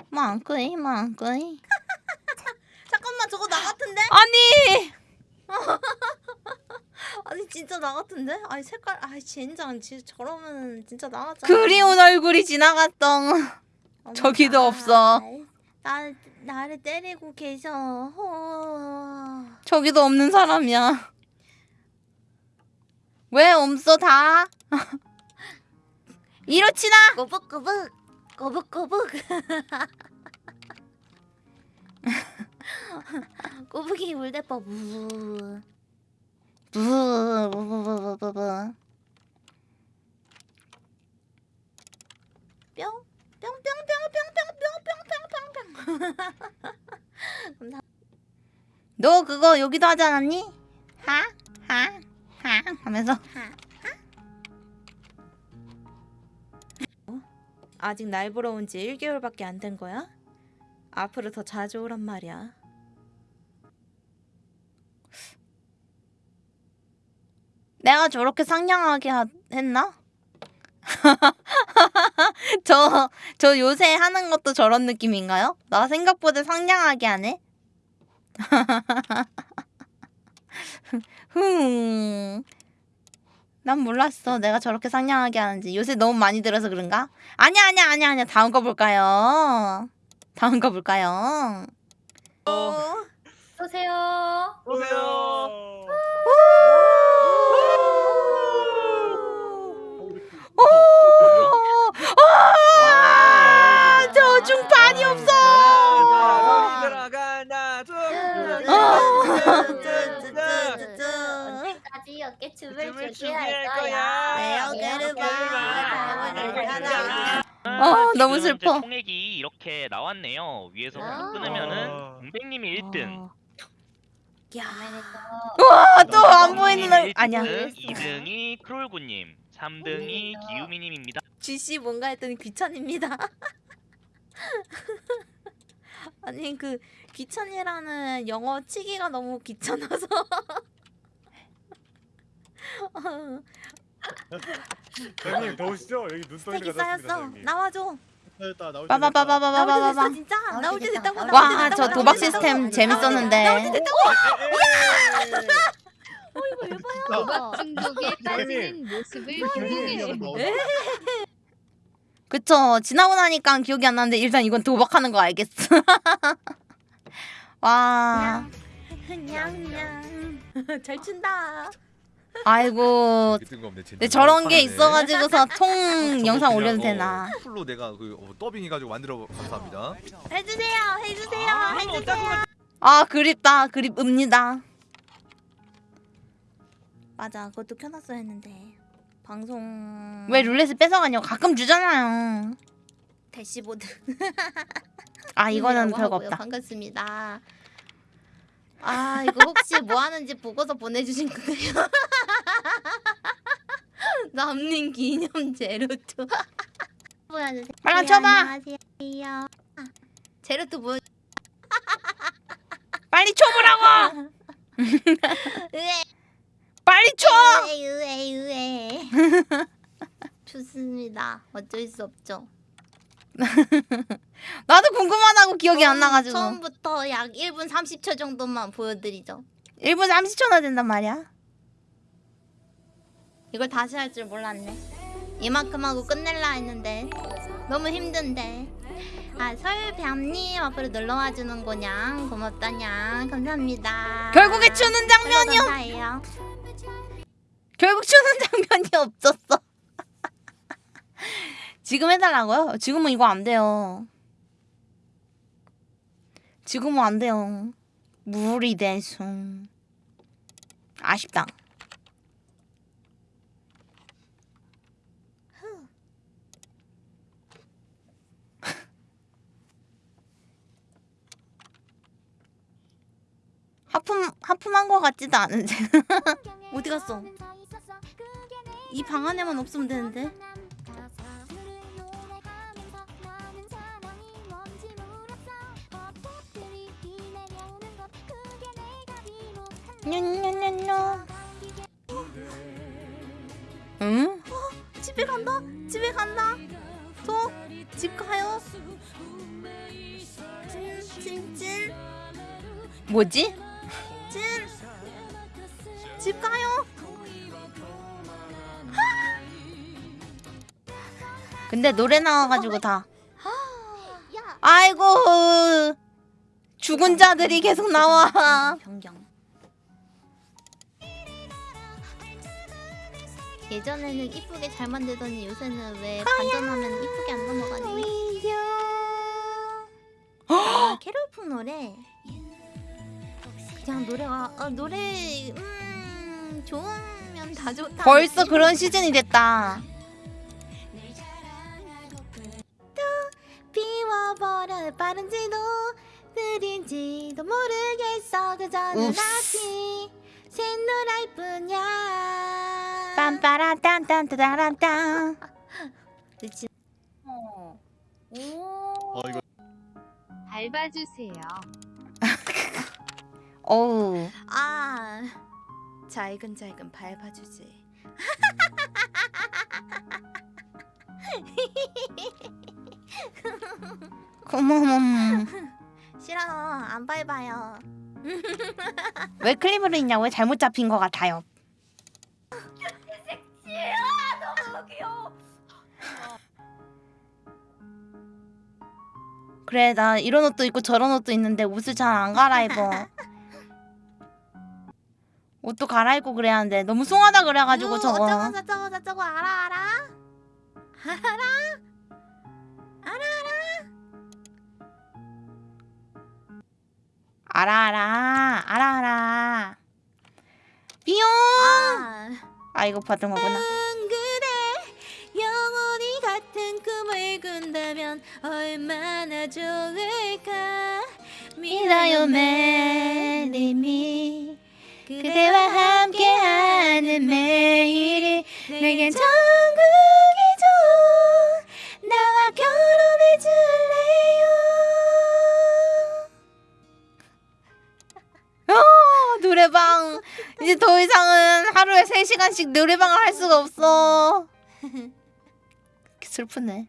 A: 망끄이 망끄이
C: 잠깐만 저거 나 같은데?
A: 아니
C: 아니 진짜 나 같은데? 아니 색깔 아 젠장 진짜 저러면 진짜 나 같잖아.
A: 그리운 얼굴이 지나갔던 저기도
C: 나-
A: 없어.
C: 나 나를 때리고 계셔. 호.
A: 저기도 없는 사람이야. 왜 없어 다? 이렇지나
C: 꼬북꼬북 꼬북꼬북 꼬북이 울대뻐 무.
A: 부부부부부부
C: 뿅 뿅뿅뿅뿅뿅뿅뿅뿅뿅.
A: 너 그거 여기도 하지 않았니? 하? 하? 하? 하면서
C: 아직 날 보러 온 지 1개월밖에 안 된 거야? 앞으로 더 자주 오란 말이야.
A: 내가 저렇게 상냥하게 하, 했나? 저, 저 요새 하는 것도 저런 느낌인가요? 나 생각보다 상냥하게 하네? 흠. 난 몰랐어. 내가 저렇게 상냥하게 하는지. 요새 너무 많이 들어서 그런가? 아니야, 아니야, 아니야, 아니야. 다음 거 볼까요? 다음 거 볼까요?
B: 쏘세요.
D: 오세요.
A: 오! 아, 저 중반이 없어!
G: 춤을 추게 할 거야.
C: 내 어깨를 봐.
G: 봐.
C: 괜찮아.
A: 어, 너무
D: 지금
A: 슬퍼.
D: 총액이 이렇게 나왔네요. 위에서
G: 아.
D: 끊으면은
E: 아.
D: 공백님이 1등.
C: 야.
A: 와, 또 안 보이는 얼 아니야.
D: 2등이 크롤구님, 3등이 기우미님입니다.
C: GC 뭔가 했더니 귀천입니다. 아니 그 귀천이라는 영어 치기가 너무 귀찮아서.
E: 형님 더우시죠? 여기 눈
C: 스택이
E: 떨리가 졌습니다
C: 쌓였어.
E: 형님.
C: 나와줘.
E: 됐다 나올 때 됐다.
C: 나올 때
A: 빠바바바바바바바.
C: 됐어 진짜. 나올 때 됐다고. 나올 때
A: 와,
C: 됐다고,
A: 저
C: 나올
A: 도박
C: 때 됐다고.
A: 시스템 재밌었는데.
G: 도박 중독에 빠지는
E: 형님.
G: 모습을
E: 형님,
G: 궁금해.
A: 그쵸. 지나고 나니까 기억이 안 나는데 일단 이건 도박하는 거 알겠어. 와.
C: 냥냥. 잘 춘다.
A: 아이고.
H: 뜬금없네.
A: 근데 저런 게. 있어가지고서 통 영상 올려도
H: 어,
A: 되나?
H: 풀로 내가 그 어, 더빙해가지고 만들어 감사합니다.
C: 해주세요. 해주세요. 해주세요.
A: 아 그립다. 그립읍니다.
C: 맞아. 그것도 켜놨어야 했는데. 방송.
A: 왜 룰렛을 뺏어가냐고 가끔 주잖아요.
C: 대시보드.
A: 아 이거는. 별거 없다.
C: 반갑습니다. 아 이거 혹시 뭐 하는지 보고서 보내주신 거예요? 남님 기념 제로투. 보여주세요.
A: 빨리 쳐봐.
C: 안녕하세요. 아, 제로투 뭐?
A: 빨리 쳐보라고. 빨리 쳐.
C: 으에 으에 으에. 좋습니다. 어쩔 수 없죠.
A: 나도 궁금하다고 기억이 안 나가지고.
C: 처음부터 약 1분 30초 정도만 보여드리죠.
A: 1분 30초나 된단 말이야.
C: 이걸 다시 할 줄 몰랐네. 이만큼 하고 끝낼라 했는데 너무 힘든데. 아 설뱀님 앞으로 놀러와 주는 거냥 고맙다냥 감사합니다.
A: 결국에 추는 장면이요.
C: 감사해요.
A: 결국 추는 장면이 없었어. 지금 해달라고요? 지금은 이거 안 돼요. 지금은 안 돼요. 물이 돼서 아쉽다. 하품 하품한 거 같지도 않은데.
C: 어디 갔어? 이 방 안에만 없으면 되는데.
A: 냐냐냐냐. 응?
C: 집에 간다. 집에 간다. 또집 가요. 찐찐찐
A: 뭐지?
C: 찐. 집 가요.
A: 근데 노래 나와가지고 다.
C: 야.
A: 아이고 죽은 자들이 계속 나와.
C: 변경. 예전에는 이쁘게 잘 만들더니 요새는 왜 반전하면 이쁘게 안 넘어가니? 아, 캐롤풍 노래. 그냥 노래가 어, 노래 음 좋으면 다 좋다.
A: 벌써 그런 시즌이 됐다.
C: 비워버려 빠른지도 느린지도 모르겠어 그저는. 아직 새노랄 뿐이야
A: 빰빠라 딴딴따라딴.
C: 그치
G: 오.
E: 어 이거
G: 밟아주세요.
A: 어우
C: 아 잘근잘근 밟아주지
A: 고마워.
C: 싫어 안 밟아요
A: 왜 클립으로 있냐고 잘못 잡힌 것 같아요.
C: 너무 귀여워
A: 그래 나 이런 옷도 입고 저런 옷도 있는데 옷을 잘 안 갈아입어. 옷도 갈아입고 그래야 하는데 너무 숭하다 그래가지고
C: 유,
A: 저거.
C: 어쩌고 저쩌고 저쩌고 알아 알아 알아 알아
A: 알아 알아 알아 알아. 삐용.
C: 아
A: 아 이거 받은 거구나. 믿어요 매일이 그대와 함께하는 매일이 내겐 천국이죠 나와 결혼 노래방. 이제 더 이상은 하루에 3시간씩 노래방을 할 수가 없어. 슬프네.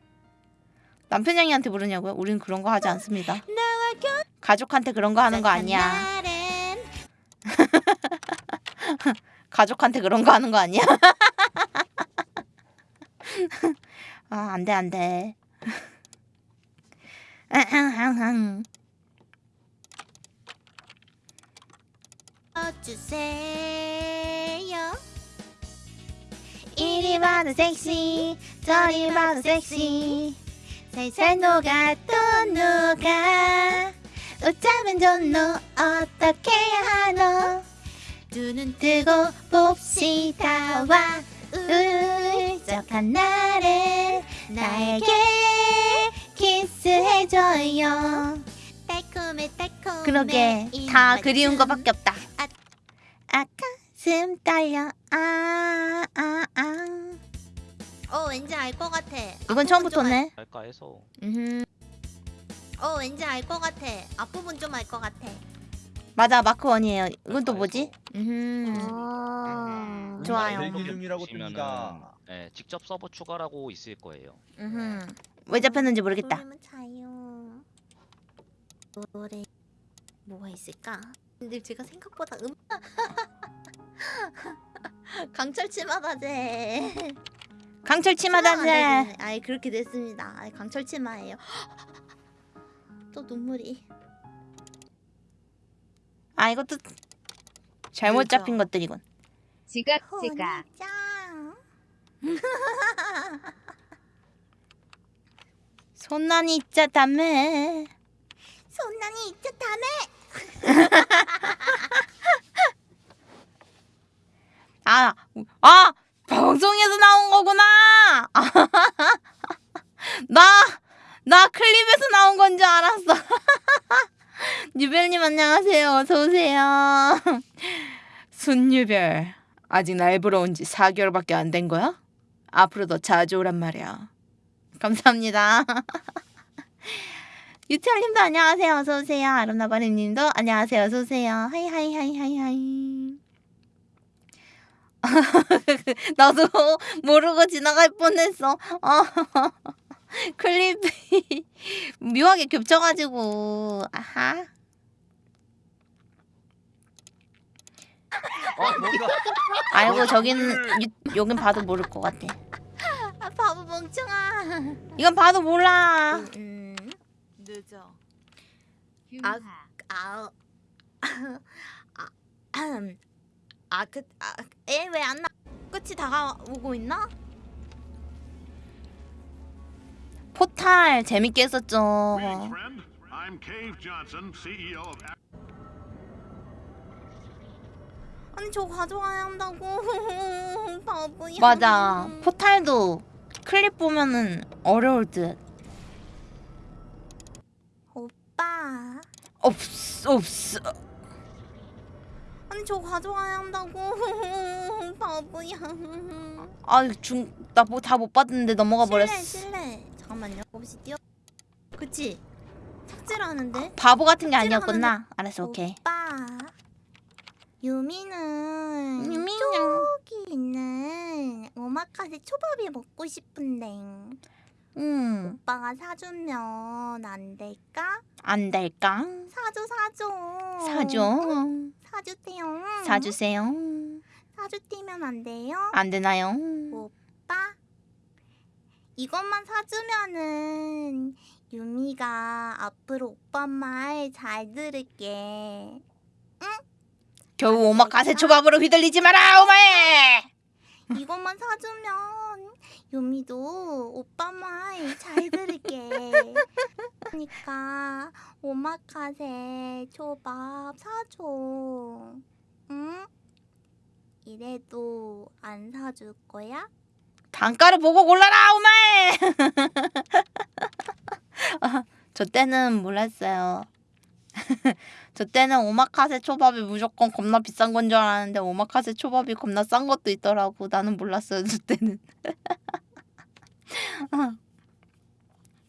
A: 남편냥이한테 부르냐고요? 우린 그런 거 하지 않습니다. 가족한테 그런 거 하는 거 아니야. 가족한테 그런 거 하는 거 아니야? 아, 안 돼, 안 돼.
C: 주세요
A: 이리 봐도 섹시, 저리 봐도 섹시. 살살 녹아 또 녹아. 웃자면 좋노, 어떻게 하노? 눈은 뜨고 봅시다 와 울적한 날에 나에게 키스해줘요
C: 달콤해 달콤해
A: 그러게 이다 그리운 거밖에 없다 가슴 떨려 아, 아, 아.
C: 어 왠지 알 것 같아
A: 이건 처음부터네
D: 할까 해서
A: 음흠.
C: 어 왠지 알 것 같아 앞부분 좀 알 것 같아
A: 맞아 마크 원이에요 이건 또 뭐지? 음흠.
C: 아
A: 좋아요.
H: 대기 중이라고
D: 보시면은
H: 뜹니다.
D: 네, 직접 서버 추가라고 있을 거예요.
A: 음흠. 왜 잡혔는지 모르겠다
C: 노래 뭐가 있을까? 근데 제가 생각보다 음 강철 치마다제
A: 강철 치마다제
C: 아이 그렇게 됐습니다. 아이 강철 치마예요. 또 눈물이.
A: 아 이것도 잘못
C: 그죠.
A: 잡힌 것들이군.
G: 지각 지각.
C: 짱
A: 손난이 있자 다메
C: 손난이 있자 다음에
A: 아, 아, 방송에서 나온 거구나. 나, 나 클립에서 나온 건 줄 알았어. 유별님 안녕하세요. 어서 오세요. 순유별, 아직 날 보러 온 지 4개월밖에 안 된 거야? 앞으로 더 자주 오란 말이야. 감사합니다. 유태알님도 안녕하세요. 어서 오세요. 아름다바리님도 안녕하세요. 어서 오세요. hi hi hi hi hi. 나도 모르고 지나갈 뻔했어. 어. 클립이 묘하게 겹쳐가지고 아하.
H: 아 뭔가
A: 아이고 저기는 유- 여긴 봐도 모를 것 같아.
C: 아 바보 멍청아
A: 이건 봐도 몰라.
C: 음 늦어
G: 흉하.
C: 아우 아 그 아 에 왜 안 나? 끝이 다가오고 있나?
A: 포탈 재밌게 했었죠.
I: Greetings, friend. I'm Cave Johnson, CEO of
C: 아니 저 가져와야 한다고 바보야
A: 맞아. 포탈도 클립 보면은 어려울 듯.
C: 오빠
A: 없어 없어.
C: 아니 저 가져와야 한다고 바보야
A: 아중나 뭐다못 봤는데 넘어가 버렸어.
C: 실례 실례 잠깐만요 없이 뛰어 그치 삭제를 하는데
A: 바보 같은 게 아니었구나. 알았어 오케이.
C: 오빠 유미는
A: 유미는.
C: 저기 있는 오마카세 초밥이 먹고 싶은데
A: 음.
C: 오빠가 사주면 안 될까?
A: 안 될까?
C: 사줘 사줘
A: 사줘.
C: 사주세요
A: 사주세요.
C: 사주띠면 안 돼요?
A: 안 되나요?
C: 오빠 이것만 사주면은 유미가 앞으로 오빠 말 잘 들을게
A: 겨우 오마카세 초밥으로 휘둘리지 마라 오마에.
C: 이것만 사주면 유미도 오빠 말 잘 들을게 그러니까 오마카세 초밥 사줘 응? 이래도 안 사줄 거야?
A: 단가를 보고 골라라 오마에 저 때는 몰랐어요. 저 때는 오마카세 초밥이 무조건 겁나 비싼 건 줄 알았는데 오마카세 초밥이 겁나 싼 것도 있더라고. 나는 몰랐어요 저 때는.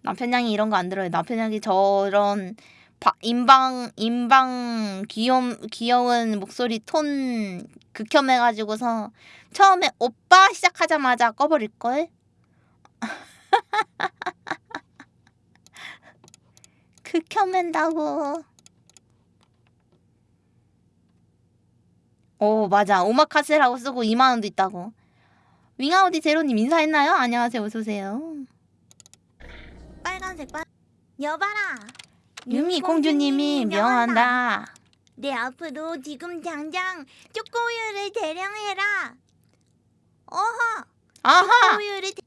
A: 남편양이 이런 거 안 들어요. 남편양이 저런 바, 인방 인방 귀여운 귀여운 목소리 톤 극혐해가지고서 처음에 오빠 시작하자마자 꺼버릴 걸. 극혐한다고. 오 맞아 오마카세라고 쓰고 2만 원도 있다고. 윙아우디 제로님 인사했나요? 안녕하세요 어서 오세요.
C: 빨간색 빨. 여봐라.
A: 유미 공주님이 명한다.
C: 내 앞으로 지금 당장 초코우유를 대령해라. 어허.
A: 아하
C: 초코우유를 대...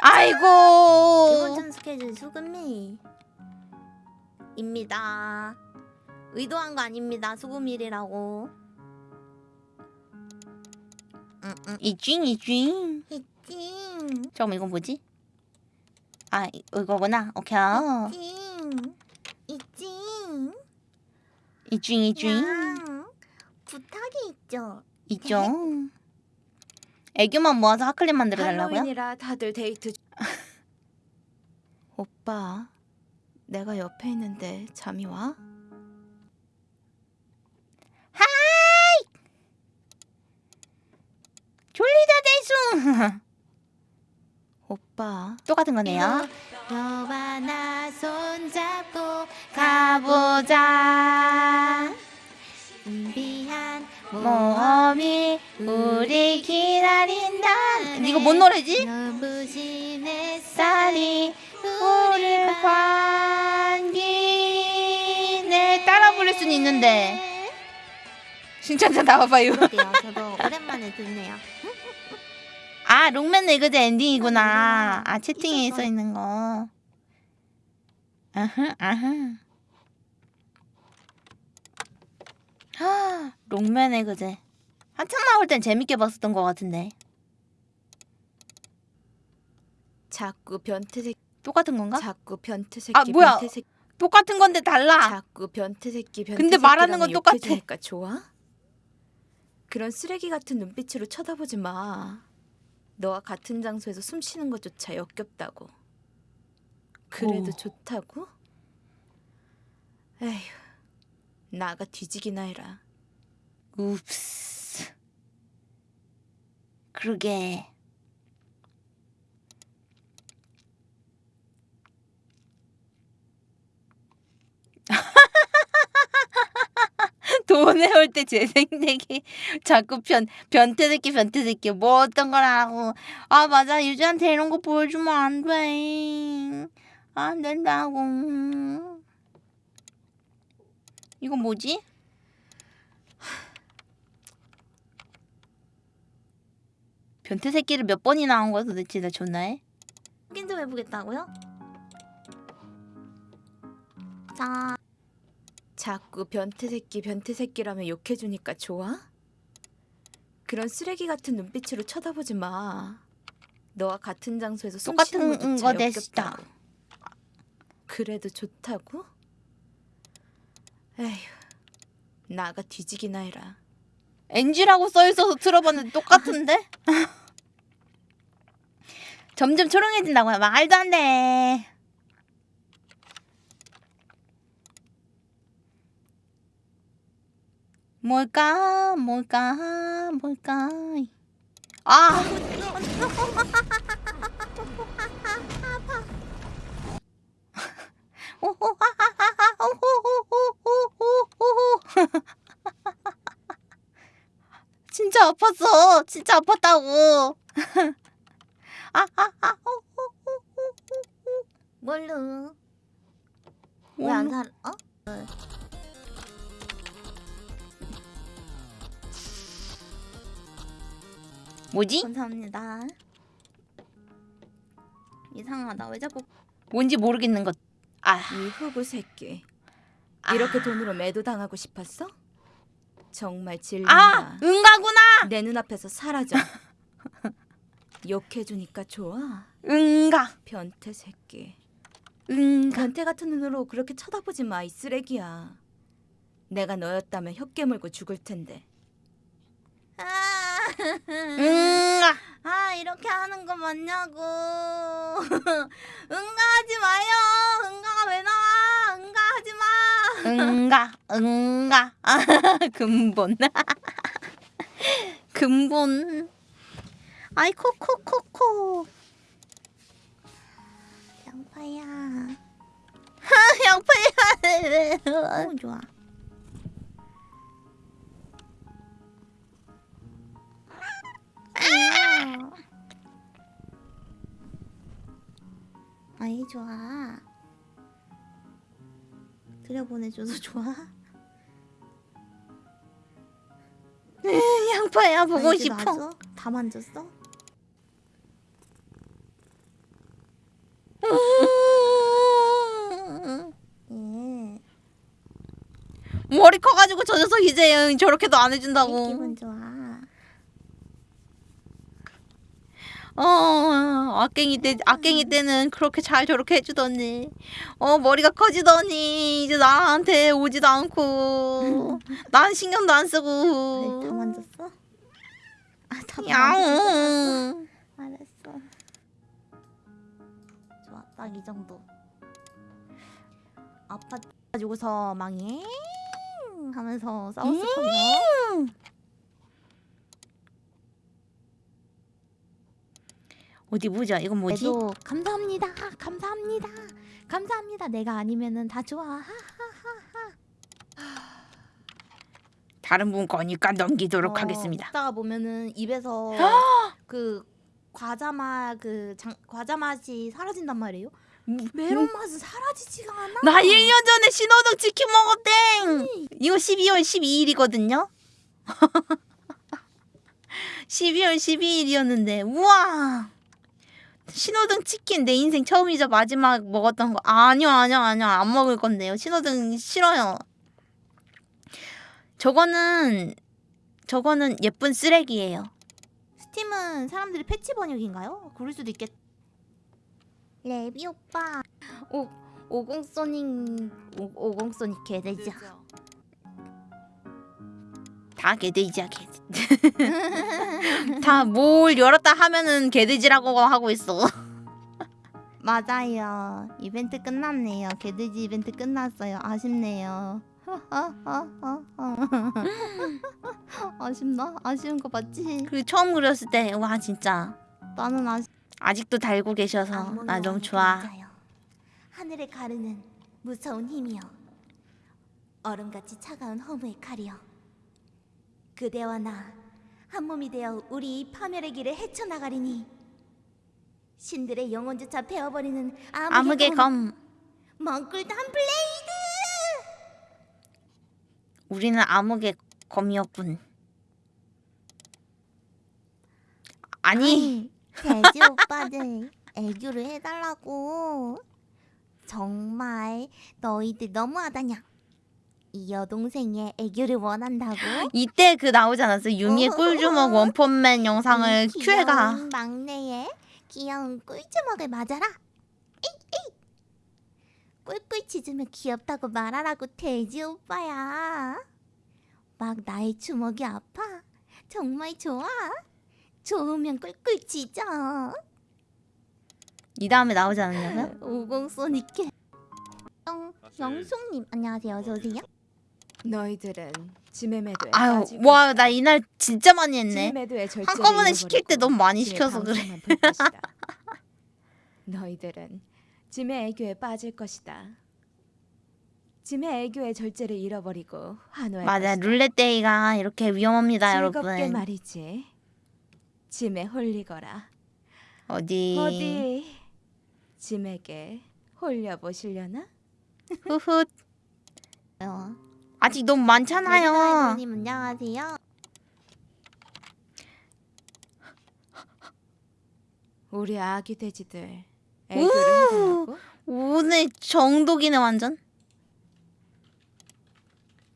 C: 이번
A: 아이고
C: 주 스케줄 수금미. 입니다. 의도한 거 아닙니다. 수금일이라고.
A: 이쥔 이쥔.
C: 찡.
A: 잠깐만 이건 뭐지? 아 이- 이거구나. 오케이.
C: 찡. 이찡.
A: 이쥔.
C: 양. 부탁이 있죠.
A: 있죠. 애교만 모아서 하클립 만들어 달라고요?
C: 할로윈이라 다들 데이트. 오빠, 내가 옆에 있는데 잠이 와?
A: 졸리다 대숭.
C: 오빠.
A: 똑같은 거네요.
C: 너와 나 손잡고
A: 가보자.
C: 준비한
A: 모험이 우리 기다린다. 이거 뭔 노래지?
C: 눈부신 햇살이
A: 우릴 반기네 따라 부를 순 있는데 신청자 나와봐요.
C: 그러게요. 저도 오랜만에 듣네요.
A: 아 록맨 에그제 엔딩이구나. 아 채팅에 써 있는 거. 아하 아하. 하 록맨 에그제. 한창 나올 땐 재밌게 봤었던 것 같은데
C: 자꾸 변태 새끼,
A: 똑같은 건가?
C: 자꾸 변태 새끼,
A: 아, 뭐야?
C: 변태 새끼,
A: 똑같은 건데 달라.
C: 자꾸 변태 새끼, 변태
A: 근데 말하는 건 똑같아.
C: 좋아? 그런 쓰레기 같은 눈빛으로 쳐다보지 마. 너와 같은 장소에서 숨 쉬는 것조차 역겹다고. 그래도
A: 오.
C: 좋다고? 에휴, 나가 뒤지기나 해라.
A: 읍스. 그러게. 돈 해올 때 재생되기 자꾸 변 변태 새끼 변태 새끼 뭐 어떤 거라고 아 맞아 유주한테 이런 거 보여주면 안 돼 안 된다고 이건 뭐지? 변태 새끼를 몇 번이나 한 거야 도대체 나 존나해?
C: 확인 좀 해보겠다고요? 자, 자꾸 변태 새끼, 변태 새끼라며 욕해주니까 좋아? 그런 쓰레기 같은 눈빛으로 쳐다보지 마. 너와 같은 장소에서 숨 쉬는
A: 똑같은
C: 것조차
A: 거 됐다.
C: 그래도 좋다고? 에휴, 나가 뒤지기나 해라.
A: NG라고 써 있어서 들어봤는데 똑같은데? 점점 초롱해진다고요. 말도 안 돼. 뭘까? 뭘까? 뭘까? 아! 진짜 아팠어. 진짜 아팠다고. 아, 아, 아, 어, 어, 어, 어,
C: 뭘로?
A: 어.
C: 왜안 살? 어?
A: 뭐지?
C: 감사합니다. 이상하다. 왜 자꾸
A: 뭔지 모르겠는 것. 아,
C: 이 흑우 새끼.
A: 아.
C: 이렇게 돈으로 매도 당하고 싶었어? 정말 질린다.
A: 아 응가구나.
C: 내 눈앞에서 사라져. 욕해주니까 좋아.
A: 응가
C: 변태 새끼.
A: 응가.
C: 변태 같은 눈으로 그렇게 쳐다보지 마, 이 쓰레기야. 내가 너였다면 혀 깨물고 죽을 텐데. 아,
A: 응가.
C: 아 이렇게 하는 거 맞냐고. 응가하지 마요. 응가가 왜 나와? 응가하지 마.
A: 응가 응가 아, 근본 근본 아이 코코코코 양파야 양파야 너무 좋아 아. 아이 좋아 들여보내줘서 좋아. 양파야 보고 싶어.
C: 맞아? 다 만졌어? 예.
A: 머리 커가지고 저 녀석 이제 저렇게도 안 해준다고.
C: 기분 좋아.
A: 어, 악갱이 때 악갱이 때는 그렇게 잘 저렇게 해주더니, 어 머리가 커지더니 이제 나한테 오지도 않고, 난 신경도 안
C: 그래, 다
A: 쓰고.
C: 만졌어? 아, 다 만졌어.
A: 야옹.
C: 알았어. 좋아, 딱 이 정도. 아파 가지고서 망해 하면서 싸웠을 거야.
A: 어디 보자. 이건 뭐지?
C: 그래도 감사합니다. 감사합니다. 감사합니다. 내가 아니면은 다 좋아.
A: 다른 분 거니까 넘기도록
C: 어,
A: 하겠습니다.
C: 먹다가 보면은 입에서 그 과자 맛그 과자 맛이 사라진단 말이에요. 메론 맛은 사라지지가 않아.
A: 나 1년 전에 신호등 치킨 먹었땡. 이거 12월 12일이거든요. 12월 12일이었는데 우와. 신호등 치킨 내 인생 처음이자 마지막 먹었던 거 아니요 아니요 아니요 안 먹을 건데요. 신호등 싫어요. 저거는 저거는 예쁜 쓰레기예요.
C: 스팀은 사람들이 패치 번역인가요? 그럴 수도 있겠. 레비 오빠. 오 오공소닉 오- 오공소닉 개돼지야.
A: 다 개돼지야 개돼지. 다 뭘 열었다 하면은 개돼지라고 하고 있어.
C: 맞아요. 이벤트 끝났네요. 개돼지 이벤트 끝났어요. 아쉽네요. 아쉽나? 아쉬운 거 맞지?
A: 그 처음 그렸을 때 와 진짜
C: 나는 아쉽.
A: 아직도 달고 계셔서 나 너무 좋아.
C: 하늘을 가르는 무서운 힘이여. 얼음같이 차가운 허무의 칼이여. 그대와 나 한 몸이 되어 우리 이 파멸의 길을 헤쳐나가리니. 신들의 영혼조차 베어버리는 암흑의,
A: 암흑의 검.
C: 멍꿀단 blade.
A: 우리는 암흑의 검이었군. 아니
C: 돼지 오빠들 애교를 해달라고. 정말 너희들 너무하다냐. 이 여동생의 애교를 원한다고?
A: 이때 그 나오지 않았어? 유미의 꿀주먹 원펀맨 영상을
C: 이
A: 큐에가
C: 귀여운 막내의 귀여운 꿀주먹을 맞아라. 꿀꿀 짖으면 귀엽다고 말하라고 돼지 오빠야. 막 나의 주먹이 아파. 정말 좋아. 좋으면 꿀꿀 짖어.
A: 이 다음에 나오지 않았냐고요?
C: 오공소니께. 영 영숙님 안녕하세요. 어서 오세요.
J: 너희들은 짐의 매도에
A: 아유 와 나 이날 진짜 많이 했네. 한꺼번에 시킬 때 너무 많이 시켜서 그래.
J: 너희들은 짐의 애교에 빠질 것이다. 짐의 애교의 절제를 잃어버리고 환호할
A: 맞아
J: 것이다.
A: 룰렛데이가 이렇게 위험합니다
J: 즐겁게
A: 여러분.
J: 말이지. 짐에 홀리거라.
A: 어디
J: 어디 짐에게 홀려 보시려나?
A: 후훗
C: 어.
A: 아직 너무 많잖아요.
C: 님 안녕하세요.
J: 우리 아기 돼지들 애교를 해달라고?
A: 오늘 정독이네 완전.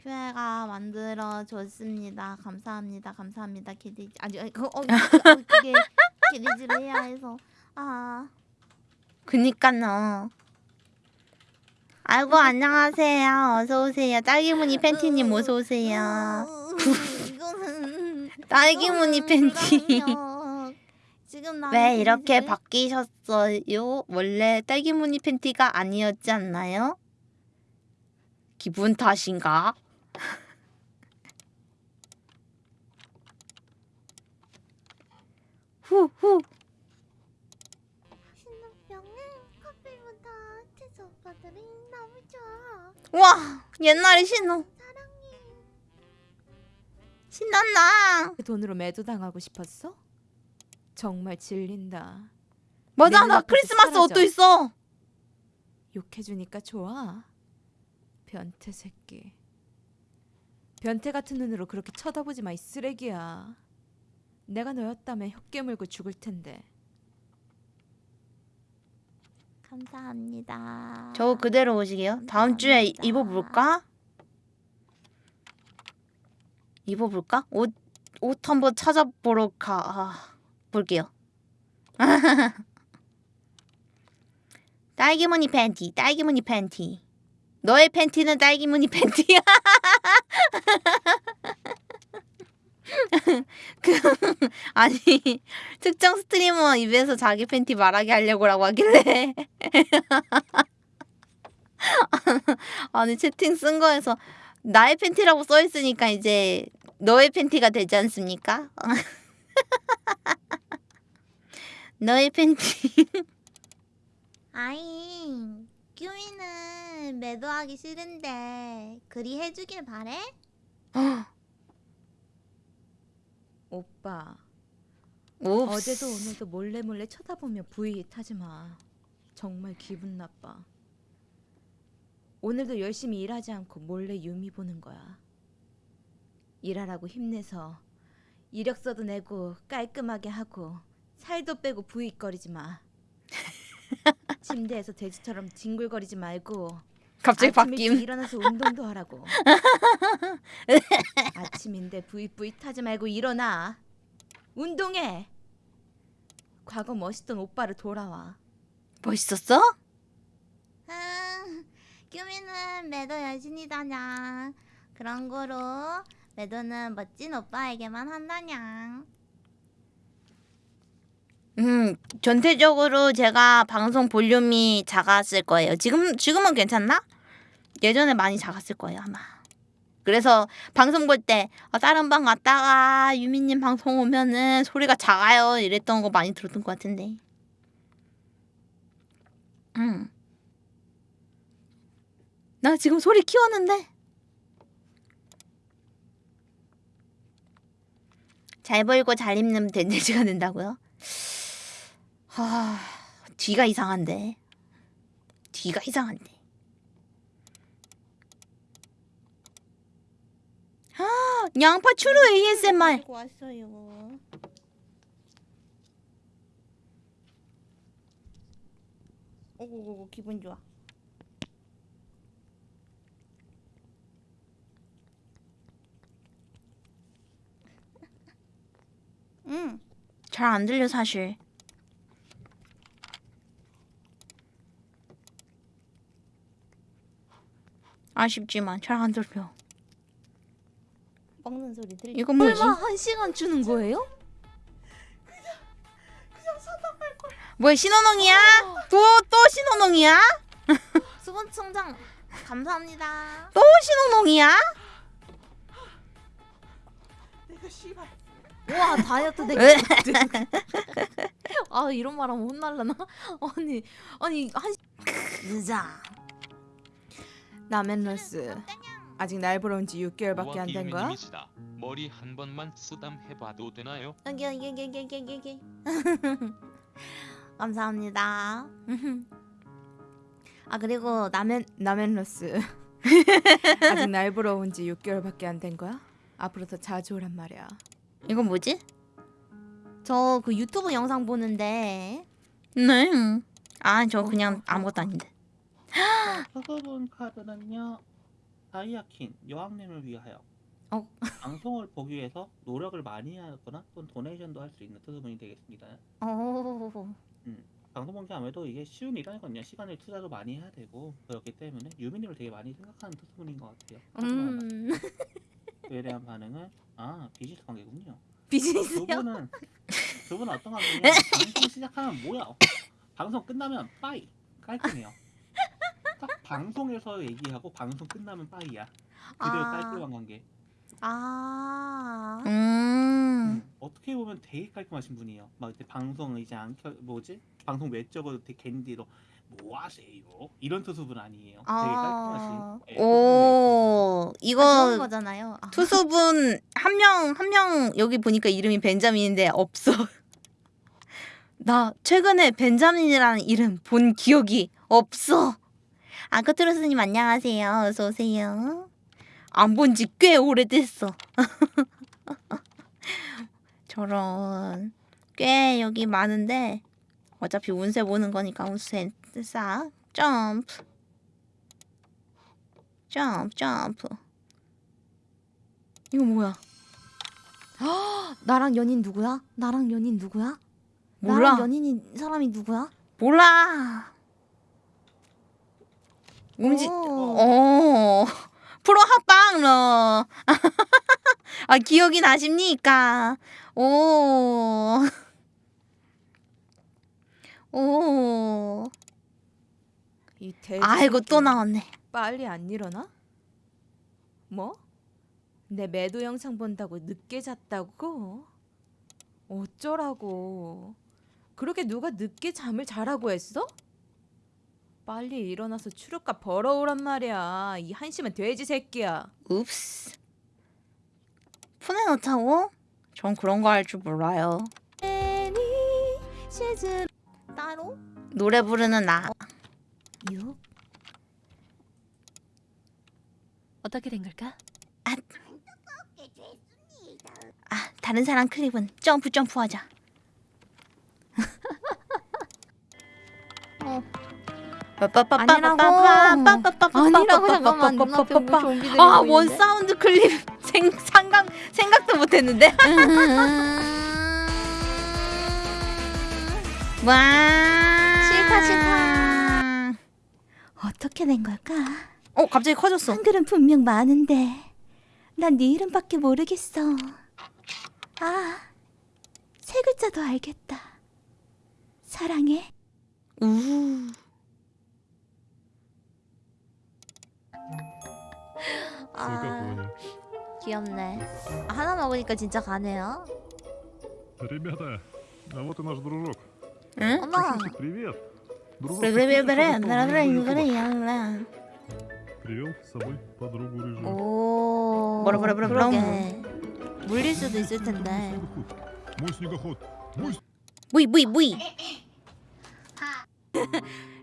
A: 교회가 만들어 줬습니다. 감사합니다. 감사합니다. 기디 아니 아니, 그 어, 그, 그게 기디즈를 해야 해서 아 그니까요. 아이고 안녕하세요. 어서 오세요. 딸기무늬 팬티님 어서 오세요. 딸기무늬 팬티. 왜 이렇게 바뀌셨어요? 원래 딸기무늬 팬티가 아니었지 않나요? 기분 탓인가? 후후
C: 신혼병은 커플보다 채소 오빠들이 너무 좋아.
A: 와 옛날에 신호. 신난다
J: 그 돈으로 매도당하고 싶었어? 정말 질린다.
A: 맞아 내나 크리스마스 옷도
J: 사라져.
A: 있어
J: 욕해주니까 좋아. 변태 새끼. 변태 같은 눈으로 그렇게 쳐다보지 마, 이 쓰레기야. 내가 너였다면 혀 깨물고 죽을 텐데.
C: 감사합니다.
A: 저 그대로 오시게요 다음 주에 이-. 입어볼까? 입어볼까? 옷, 옷 한번 찾아보러 가 아, 볼게요 딸기무늬 팬티 딸기무늬 팬티 너의 팬티는 딸기무늬 팬티야 그 아니 특정 스트리머 입에서 자기 팬티 말하게 하려고라고 하길래 아니 채팅 쓴 거에서 나의 팬티라고 써 있으니까 이제 너의 팬티가 되지 않습니까? 너의 팬티
C: 아이, 규미는 매도하기 싫은데 그리 해주길 바래?
J: 오빠,
A: 옵스.
J: 어제도 오늘도 몰래 몰래 쳐다보며 부위 타지 마. 정말 기분 나빠. 오늘도 열심히 일하지 않고 몰래 유미 보는 거야. 일하라고 힘내서 이력서도 내고 깔끔하게 하고 살도 빼고 부위거리지 마. 침대에서 돼지처럼 뒹굴거리지 말고
A: 갑자기 바뀜
J: 일어나서 운동도 하라고. 아침인데 부익부익 타지 말고 일어나. 운동해. 과거 멋있던 오빠를 돌아와.
A: 멋있었어?
C: 아, 규미는 매도 열심히 다냐. 그런 거로 매도는 멋진 오빠에게만 한다냐.
A: 음 전체적으로 제가 방송 볼륨이 작았을 거예요 지금 지금은 괜찮나? 예전에 많이 작았을 거예요 아마. 그래서 방송 볼때 아, 다른 방 갔다가 유미님 방송 오면은 소리가 작아요. 이랬던 거 많이 들었던 것 같은데. 음. 나 지금 소리 키웠는데? 잘 벌고 잘 입는 된돼지가 된다고요? 하... 뒤가 이상한데. 뒤가 이상한데 아 양파 추루 ASMR
C: 왔어요. 오고고고 기분 좋아. 응.
A: 잘 안 들려 사실 아쉽지만 잘 안 들려
C: 먹는 소리 들리.
A: 이건 뭐지?
J: 설마 한 시간 주는 거예요?
A: 뭐야 신호농이야? 또또 신호농이야?
C: 수분 충전 감사합니다.
A: 또 신호농이야?
J: 와 다이어트 되게
A: 에?
J: 아 이런 말하면 혼날라나? 아니 아니 한
A: 늦어
J: 라멘 러스 아직 날 보러 온지 6개월밖에 안 된 거야?
K: 유미님이시다. 머리 한 번만 쓰담 해봐도 되나요?
C: 여기 여기 여기 여기 여기 여기. 감사합니다.
A: 아 그리고 라면
J: 라멘러스 아직 날 보러 온지 6개월밖에 안 된 거야? 앞으로 더 자주 오란 말이야
A: 이건 뭐지?
C: 저 그 유튜브 영상 보는데
A: 네 아 저 그냥 아무것도 아닌데
L: 부분 카드는요. 타이아킨 여왕님을 위하여
A: 어.
L: 방송을 보기 위해서 노력을 많이 하거나 또는 도네이션도 할 수 있는 트스문이 되겠습니다.
A: 오.
L: 방송 보기 아무래도 이게 쉬운 일이 아니거든요. 시간을 투자도 많이 해야 되고 그렇기 때문에 유미님을 되게 많이 생각하는 트스문인 것 같아요.
A: 음.
L: 그에 대한 반응은 아 비즈니스 관계군요. 두
A: 비즈니스요?
L: 분은 두 분은 어떤 관계냐? 방송 시작하면 뭐야? 방송 끝나면 빠이 깔끔해요. 딱 방송에서 얘기하고 방송 끝나면 빠이야. 그대로
A: 아.
L: 깔끔한 관계.
A: 아. 음.
L: 음, 어떻게 보면 되게 깔끔하신 분이에요. 막 이제 방송 이제 안 켜, 뭐지? 방송 외적으로 되게 캔디로 뭐 하세요? 이런 투수분 아니에요. 되게
A: 아.
L: 깔끔하신. 예,
A: 오.
C: 좋은
A: 이거
C: 거잖아요. 아.
A: 투수분 한 명 한 명 여기 보니까 이름이 벤자민인데 없어. 나 최근에 벤자민이라는 이름 본 기억이 없어. 아크트로스님 안녕하세요. 어서 오세요. 안 본 지 꽤 오래됐어. 저런 꽤 여기 많은데 어차피 운세 보는 거니까 운세 싹 점프 점프 점프 이거 뭐야?
J: 나랑 연인 누구야? 나랑 연인 누구야?
A: 몰라.
J: 나랑 연인인 사람이 누구야?
A: 몰라. 움직.
J: 오.
A: 어. 프로 합방러. 아 기억이 나십니까? 오. 오.
J: 이 돼지
A: 아이고 또
J: 새끼야.
A: 나왔네.
J: 빨리 안 일어나? 뭐? 내 매도 영상 본다고 늦게 잤다고? 어쩌라고? 그렇게 누가 늦게 잠을 자라고 했어? 빨리 일어나서 추룩값 벌어오란 말이야. 이 한심한 돼지 새끼야.
A: 읍스. 폰에 넣자고? 전 그런 거 할 줄 몰라요.
C: 따로?
A: 노래 부르는 나.
J: 유? 어떻게 된 걸까?
A: 아 다른 사람 클립은 점프 점프 하자. 어.
J: 아니라고. 아니라고, 잠깐만. 눈앞에 뭐 좀비들이
A: 아,
J: 보이는데?
A: 원 사운드 클립 생 상각 생각도 못 했는데. 와.
J: 싫다, 싫다. 어떻게 된 걸까?
A: 어, 갑자기 커졌어.
J: 한글은 분명 많은데 난 네 이름밖에 모르겠어. 아, 세 글자도 알겠다. 사랑해.
A: 우.
C: 아, 귀엽네. 아, 하나 먹으니까 진짜 가네요.
I: Ребята, а вот и наш дружок.
A: 응?
C: 어머.
I: Пишите привет. Дружок
A: 그래 그래
I: приходит,
A: 그래
I: чтобы
A: 그래 그래
I: поужинать
A: 그래
I: дома.
A: 그래.
I: Привел с собой подругу рыжую.
C: 오.
A: 뭐라 뭐라 뭐라
C: 그러게. 물릴 수도 있을 텐데.
I: Мой снегоход. Мой
A: 무이 무이 무이.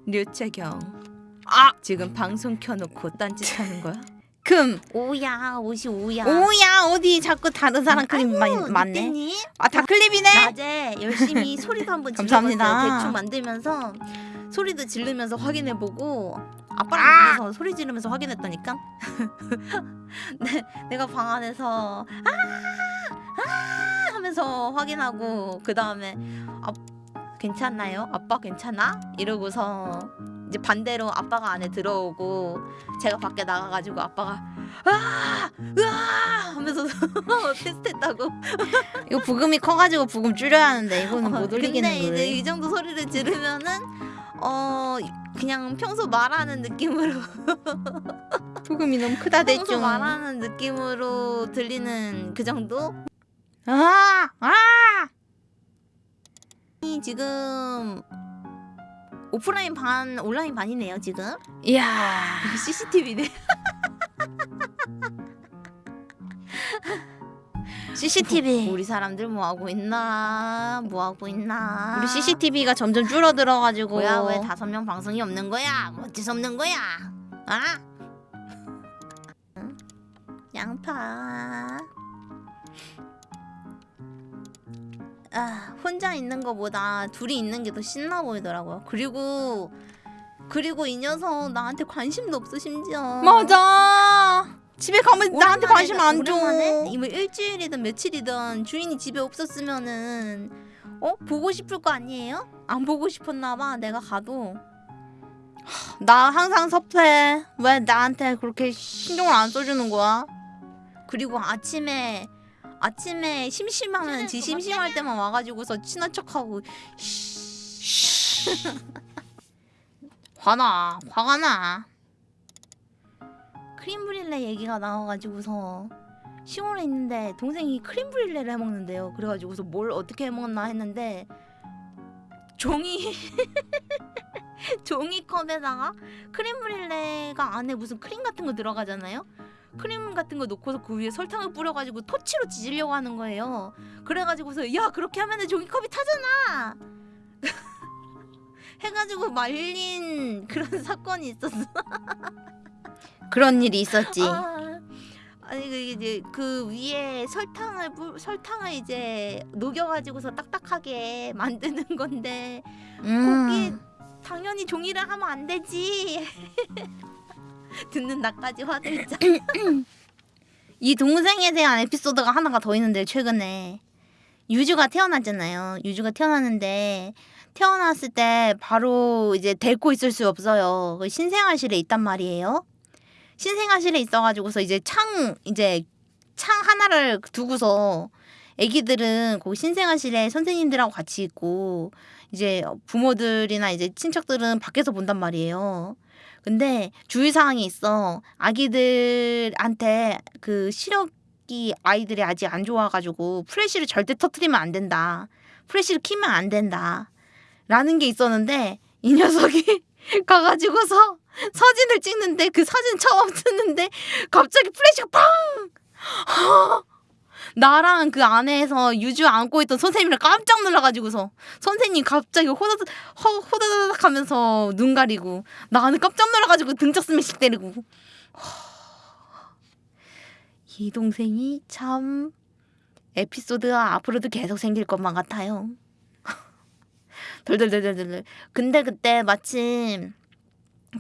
J: 류채경.
A: 아,
J: 지금 방송 켜놓고 딴짓 하는 거야?
A: 금.
C: 오야, 옷이 오야.
A: 오야 어디 자꾸 다른 사람 클립 많이 많네.
C: 님
A: 아 다 클립이네.
C: 낮에 열심히 소리도 한번
A: 감사합니다.
C: 질러봤어요. 대충 만들면서 소리도 지르면서 확인해보고 아빠랑
A: 아!
C: 집에서 소리 지르면서 확인했다니까. 네, 내가 방 안에서 아, 아 하면서 확인하고 그 다음에 아, 괜찮나요? 아빠 괜찮아? 이러고서 이제 반대로 아빠가 안에 들어오고 제가 밖에 나가가지고 아빠가 아, 으아 하면서 테스트했다고.
A: 이거 부금이 커가지고 부금 줄여야 하는데 이거는 못 올리겠는
C: 어, 근데 이제. 이 정도 소리를 지르면은 어 그냥 평소 말하는 느낌으로
A: 부금이 너무 크다
C: 평소
A: 대충.
C: 말하는 느낌으로 들리는 그 정도?
A: 아, 아.
C: 이 지금 오프라인 반 온라인 반이네요 지금.
A: 이야.
C: CCTV네.
A: CCTV.
C: 우리 사람들 뭐 하고 있나? 뭐 하고 있나?
A: 우리 CCTV가 점점 줄어들어가지고.
C: 뭐야 왜 다섯 명 방송이 없는 거야? 뭐 어째서 없는 거야? 아? 응? 양파. 아 혼자 있는 거보다 둘이 있는 게 더 신나 보이더라고요. 그리고 그리고 이 녀석 나한테 관심도 없어 심지어.
A: 맞아. 집에 가면 나한테 관심 안 줘. 이뭐 일주일이든 며칠이든 주인이 집에 없었으면은 어 보고 싶을 거 아니에요? 안 보고 싶었나 봐. 내가 가도 하, 나 항상 섭해. 왜 나한테 그렇게 신경을 안 써주는 거야? 그리고 아침에 아침에 심심하면 지 심심할 때만 와가지고서 친한 척하고 화나 화가 나. 크림 브릴레 얘기가 나와가지고서 시골에 있는데 동생이 크림 브릴레를 해먹는데요. 그래가지고서 뭘 어떻게 해먹나 했는데 종이 종이컵에다가 크림 브릴레가 안에 무슨 크림 같은 거 들어가잖아요. 크림 같은 거 놓고서 그 위에 설탕을 뿌려가지고 토치로 지지려고 하는 거예요. 그래가지고서 야 그렇게 하면 은 종이컵이 타잖아. 해가지고 말린 그런 사건이 있었어. 그런 일이 있었지. 아니 그 이제 그 위에 설탕을 뿌, 설탕을 이제 녹여가지고서 딱딱하게 만드는 건데 거기에 당연히 종이를 하면 안 되지. 듣는 나까지 화들짝. 이 동생에 대한 에피소드가 하나가 더 있는데 최근에 유주가 태어났잖아요. 유주가 태어났는데 태어났을 때 바로 이제 데리고 있을 수 없어요. 그 신생아실에 있단 말이에요. 신생아실에 있어가지고서 이제 창 이제 창 하나를 두고서 애기들은 거기 신생아실에 선생님들하고 같이 있고 이제 부모들이나 이제 친척들은 밖에서 본단 말이에요. 근데 주의사항이 있어. 아기들한테 그 시력이 아이들이 아직 안 좋아가지고 프레쉬를 절대 터트리면 안 된다. 플래시를 키면 안 된다. 라는 게 있었는데 이 녀석이 가가지고서 사진을 찍는데 그 사진 처음 찍는데 갑자기 플래시가 팡! 나랑 그 안에서 유주 안고 있던 선생님이랑 깜짝 놀라가지고서 선생님 갑자기 호다닥 허- 호다닥 하면서 눈 가리고 나는 깜짝 놀라가지고 등짝 스매시 때리고 이 동생이 참 에피소드가 앞으로도 계속 생길 것만 같아요. 덜덜덜덜덜. 근데 그때 마침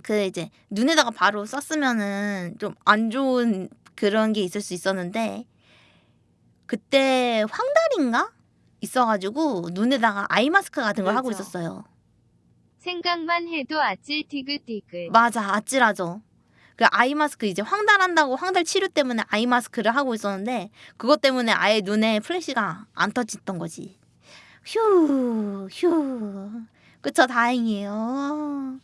A: 그 이제 눈에다가 바로 썼으면은 좀 안 좋은 그런 게 있을 수 있었는데 그때 황달인가 있어가지고 눈에다가 아이 마스크 같은 걸 하고
G: 그죠.
A: 있었어요.
G: 생각만 해도 아찔 티글티글.
A: 맞아 아찔하죠. 그 아이 마스크 이제 황달한다고 황달 치료 때문에 아이 마스크를 하고 있었는데 그것 때문에 아예 눈에 플래시가 안 터졌던 거지. 휴, 휴. 그쵸, 다행이에요.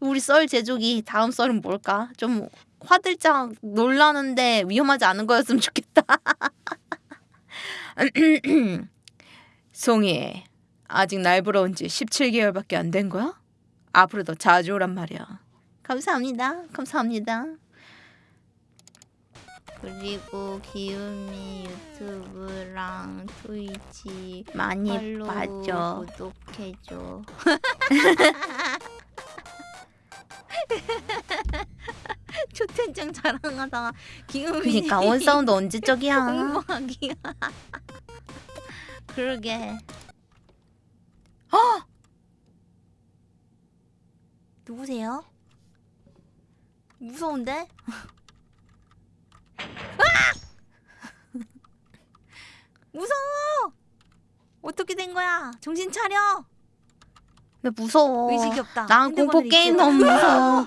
A: 우리 썰 제조기 다음 썰은 뭘까? 좀 화들짝 놀라는데 위험하지 않은 거였으면 좋겠다. 송이, 아직 날 부러운 지 17개월밖에 안 된 거야? 앞으로 더 자주 오란 말이야. 감사합니다. 감사합니다. 그리고 기우미 유튜브랑 트위치 많이
C: 팔로우,
A: 봐줘. 구독해줘. 초텐장 자랑하다가 기우미
C: 그니까 원 사운드 언제적이야
A: 공부하기야. 그러게. 어! 누구세요? 무서운데? 무서워! 어떻게 된 거야? 정신 차려!
C: 나 무서워
A: 의식이 없다.
C: 난 공포 게임. 너무 무서워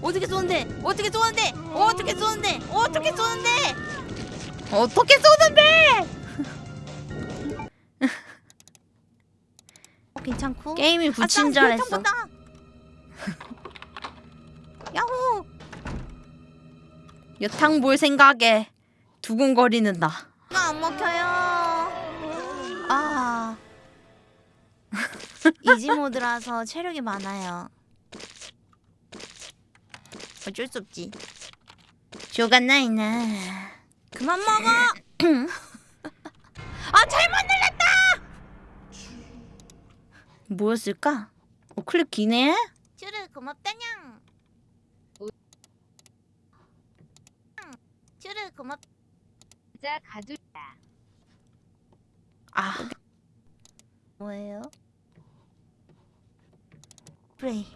A: 어떻게 쏘는데? 어떻게 쏘는데? 어떻게 쏘는데? 어떻게 쏘는데?
C: 어떻게 쏘는데
A: 어, 괜찮고?
C: 게임이
A: 아,
C: 붙인 줄 알았어.
A: 야호!
C: 여탕 볼 생각에 두근거리는 나
A: 나안 먹혀요. 아. 이지 모드라서 체력이 많아요. 어쩔 수 없지.
C: 쇼가 나이나
A: 그만 먹어. 아 잘못 눌렀다.
C: 뭐였을까? 어, 클립 기네?
A: 쭈르 고맙다냥. 쭈르 고맙.
G: 자 가두다.
C: 아
A: 뭐예요? 플레이.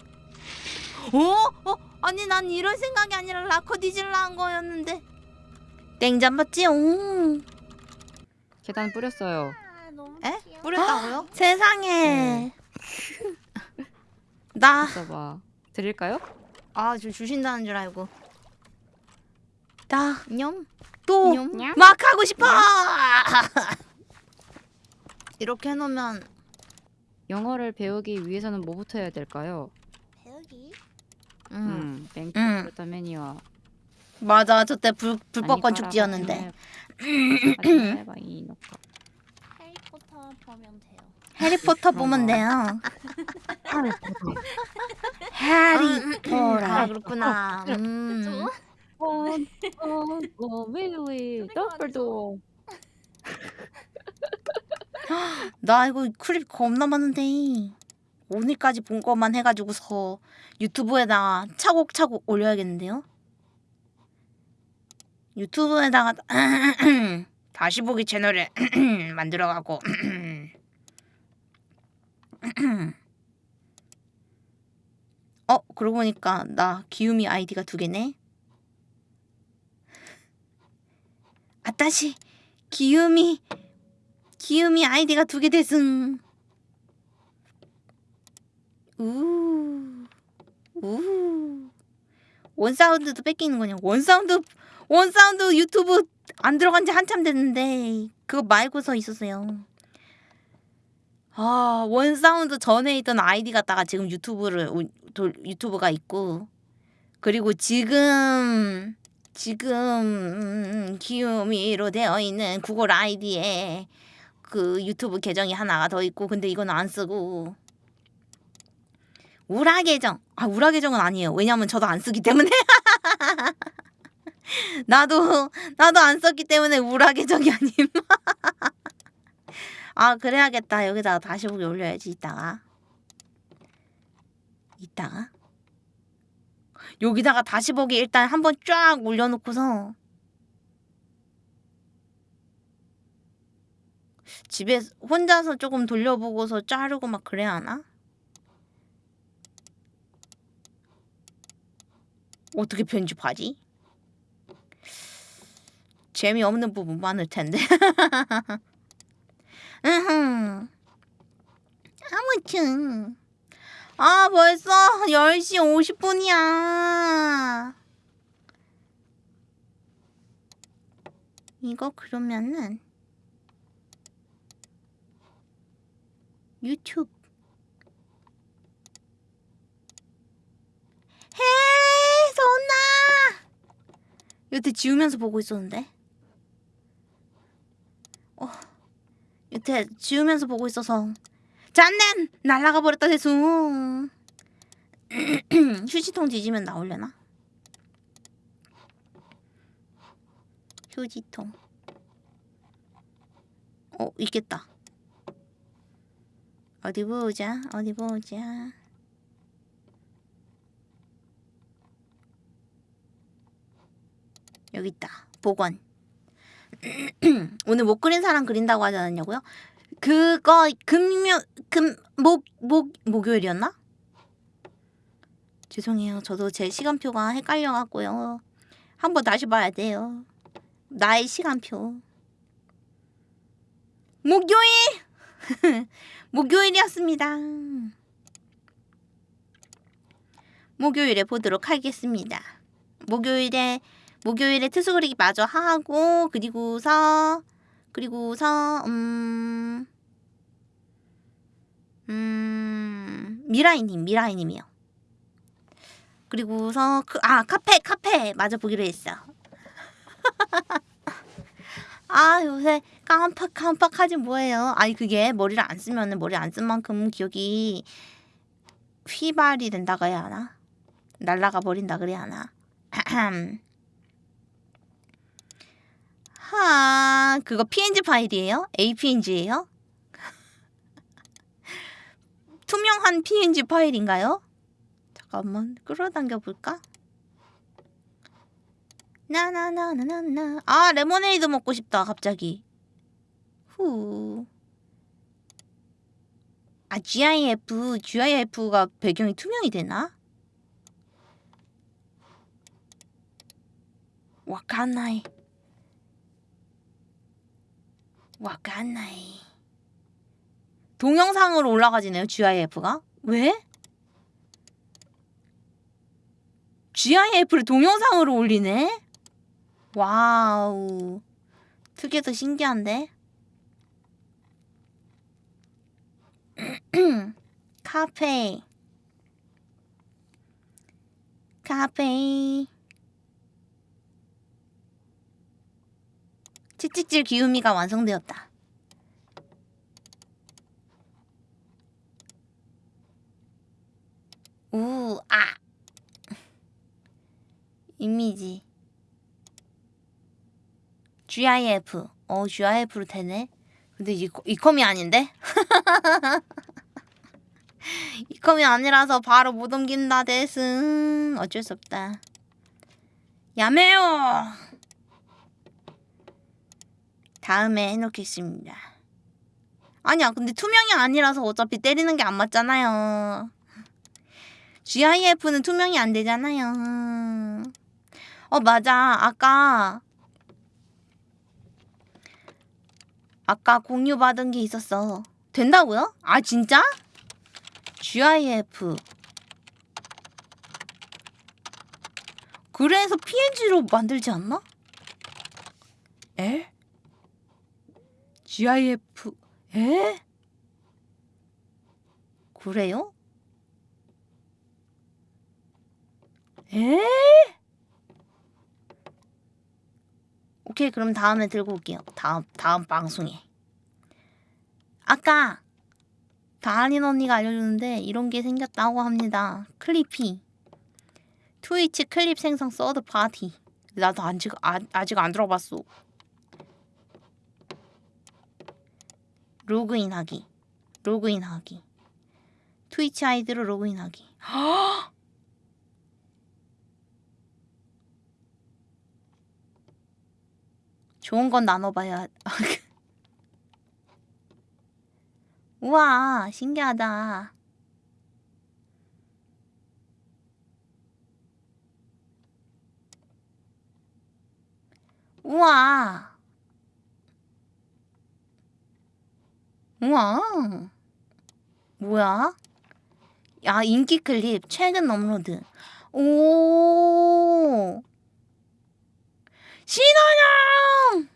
A: 어? 어? 아니 난 이런 생각이 아니라 라커 뒤질라 한 거였는데 땡잠 봤지? 오.
M: 계단 뿌렸어요.
A: 에? 뿌렸다고요? 세상에 나
M: 있어봐. 드릴까요?
A: 아, 저 주신다는 줄 알고. 나,
M: 냠.
A: 또,
M: 냠.
A: 막 하고 싶어! 이렇게 해놓으면.
M: 영어를 배우기 위해서는 뭐부터 해야 될까요?
A: 배우기?
M: 음,
A: 음,
M: 뱅크
A: 음.
M: 부르다 매니와.
A: 맞아, 저때 불, 불법
M: 아니,
A: 건축지였는데.
C: 해리포터 보면 돼요.
A: 해리포터 보면 돼요. 해리포터. 아, 그렇구나. 음.
M: 어, 어, 어, really? 덤블도.
A: 나 이거 클립 겁나 많은데. 오늘까지 본 것만 해가지고서 유튜브에다가 차곡차곡 올려야겠는데요? 유튜브에다가 다시 보기 채널을 만들어가고 어 그러고 보니까 나 기우미 아이디가 두 개네. あたし 기우미 기우미 아이디가 두 개 됐음. 우 우. 원사운드도 뺏기는 거냐? 원사운드 원사운드 유튜브 안 들어간 지 한참 됐는데 그거 말고서 있었어요. 아 원사운드 전에 있던 아이디 갖다가 지금 유튜브를 유튜브가 있고. 그리고 지금 지금 음, 기우미로 되어 있는 구글 아이디에 그 유튜브 계정이 하나가 더 있고 근데 이건 안 쓰고 우라 계정. 아 우라 계정은 아니에요. 왜냐면 저도 안 쓰기 때문에. 나도 나도 안 썼기 때문에 우라 계정이 아님. 아 그래야겠다. 여기다가 다시 보기 올려야지 이따가. 이따가? 여기다가 다시 보기 일단 한번 쫙 올려놓고서. 집에 혼자서 조금 돌려보고서 자르고 막 그래야 하나? 어떻게 편집하지? 재미없는 부분 많을 텐데. 아무튼 아 벌써 10시 50분이야. 이거 그러면은 유튜브 해손나? 여태 지우면서 보고 있었는데. 어 여태 지우면서 보고 있어서. 짠넨 날라가 버렸다 대충 휴지통 뒤지면 나올려나? 휴지통. 어 있겠다. 어디 보자 어디 보자 여기 있다 복원 오늘 못 그린 사람 그린다고 하지 않았냐고요? 그거 금요 금 목 목 목요일이었나? 죄송해요 저도 제 시간표가 헷갈려 갖고요 한번 다시 봐야 돼요 나의 시간표 목요일 목요일이었습니다. 목요일에 보도록 하겠습니다. 목요일에 목요일에 투수 그리기 마저 하고 그리고서 그리고서 음, 음 미라이님 미라이님이요. 그리고서 그, 아 카페 카페 마저 보기로 했어. 아 요새 깜빡 깜빡하지 뭐예요. 아니 그게 머리를 안 쓰면은 머리 안 쓴 만큼 기억이 휘발이 된다고 해야 하나? 날라가 버린다 그래야 하나? 하 그거 PNG 파일이에요? APNG예요? 투명한 PNG 파일인가요? 잠깐만 끌어당겨 볼까? 나나나나나나 아 레모네이드 먹고 싶다 갑자기 후. 아 GIF GIF가 배경이 투명이 되나? わかんない. わかんない. 동영상으로 올라가지네요, GIF가? 왜? GIF를 동영상으로 올리네? wow. 특이해서 신기한데? 카페. 카페. 채찍질 귀요미가 완성되었다. 우, 아. 이미지. GIF. 어, GIF로 되네. 근데 이, 이 컴이 아닌데? 이 컴이 아니라서 바로 못 옮긴다, です. 어쩔 수 없다. やめよう! 다음에 해놓겠습니다. 아니야, 근데 투명이 아니라서 어차피 때리는 게 안 맞잖아요. GIF는 투명이 안 되잖아요. 어, 맞아. 아까 아까 공유 받은 게 있었어. 된다고요? 아, 진짜? GIF. 그래서 PNG로 만들지 않나? 에? GIF. 에? 그래요? 에? 오케이 그럼 다음에 들고 올게요. 다음 다음 방송에. 아까 다한인 언니가 알려주는데 이런 게 생겼다고 합니다. 클리피. 트위치 클립 생성 서드 파티. 나도 아직 아, 아직 안 들어봤어. 로그인하기. 로그인하기. 트위치 아이디로 로그인하기. 좋은 건 나눠봐야. 우와, 신기하다. 우와. 우와. 뭐야? 야, 인기 클립 최근 업로드. 오. 신원영!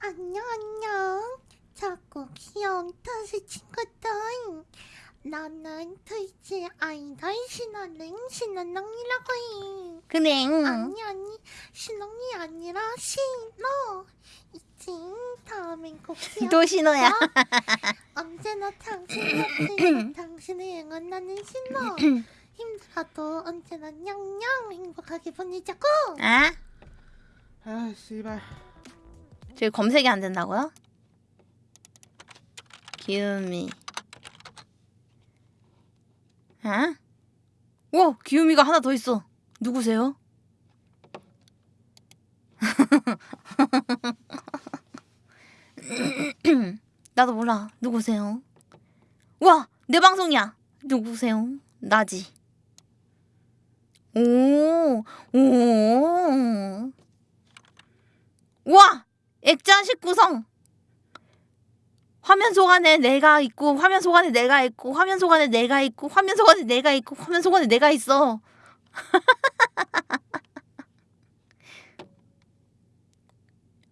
N: 안녕 안녕 작고 귀여운 터시 친구들 나는 트위치 아이돌 신원능 신원능이라고 해
A: 그래.
N: 아니 아니 신원이 아니라 신호 있지 다음엔 꼭
A: 또 신호야.
N: 언제나 당신 당신을 응원하는 신호 힘들어도 언제나 냥냥 행복하게 보내자고
A: 아?
L: 아 씨발
A: 저기 검색이 안 된다고요? 기우미. 아? 와, 기우미가 하나 더 있어. 누구세요? 나도 몰라. 누구세요? 와, 내 방송이야. 누구세요? 나지. 오, 오. 와! 액자 19성! 화면 속 안에 내가 있고, 화면 속 안에 내가 있고, 화면 속 안에 내가 있고, 화면 속 안에 내가 있고, 화면 속 안에 내가 있어.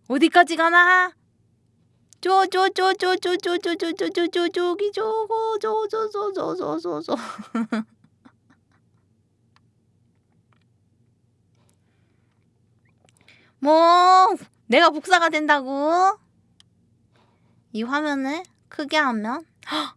A: 어디까지 가나? 쪼쪼쪼쪼쪼쪼쪼쪼쪼쪼 저기 저거 저저저저저저저 뭐 내가 복사가 된다고? 이 화면을 크게 하면 헉!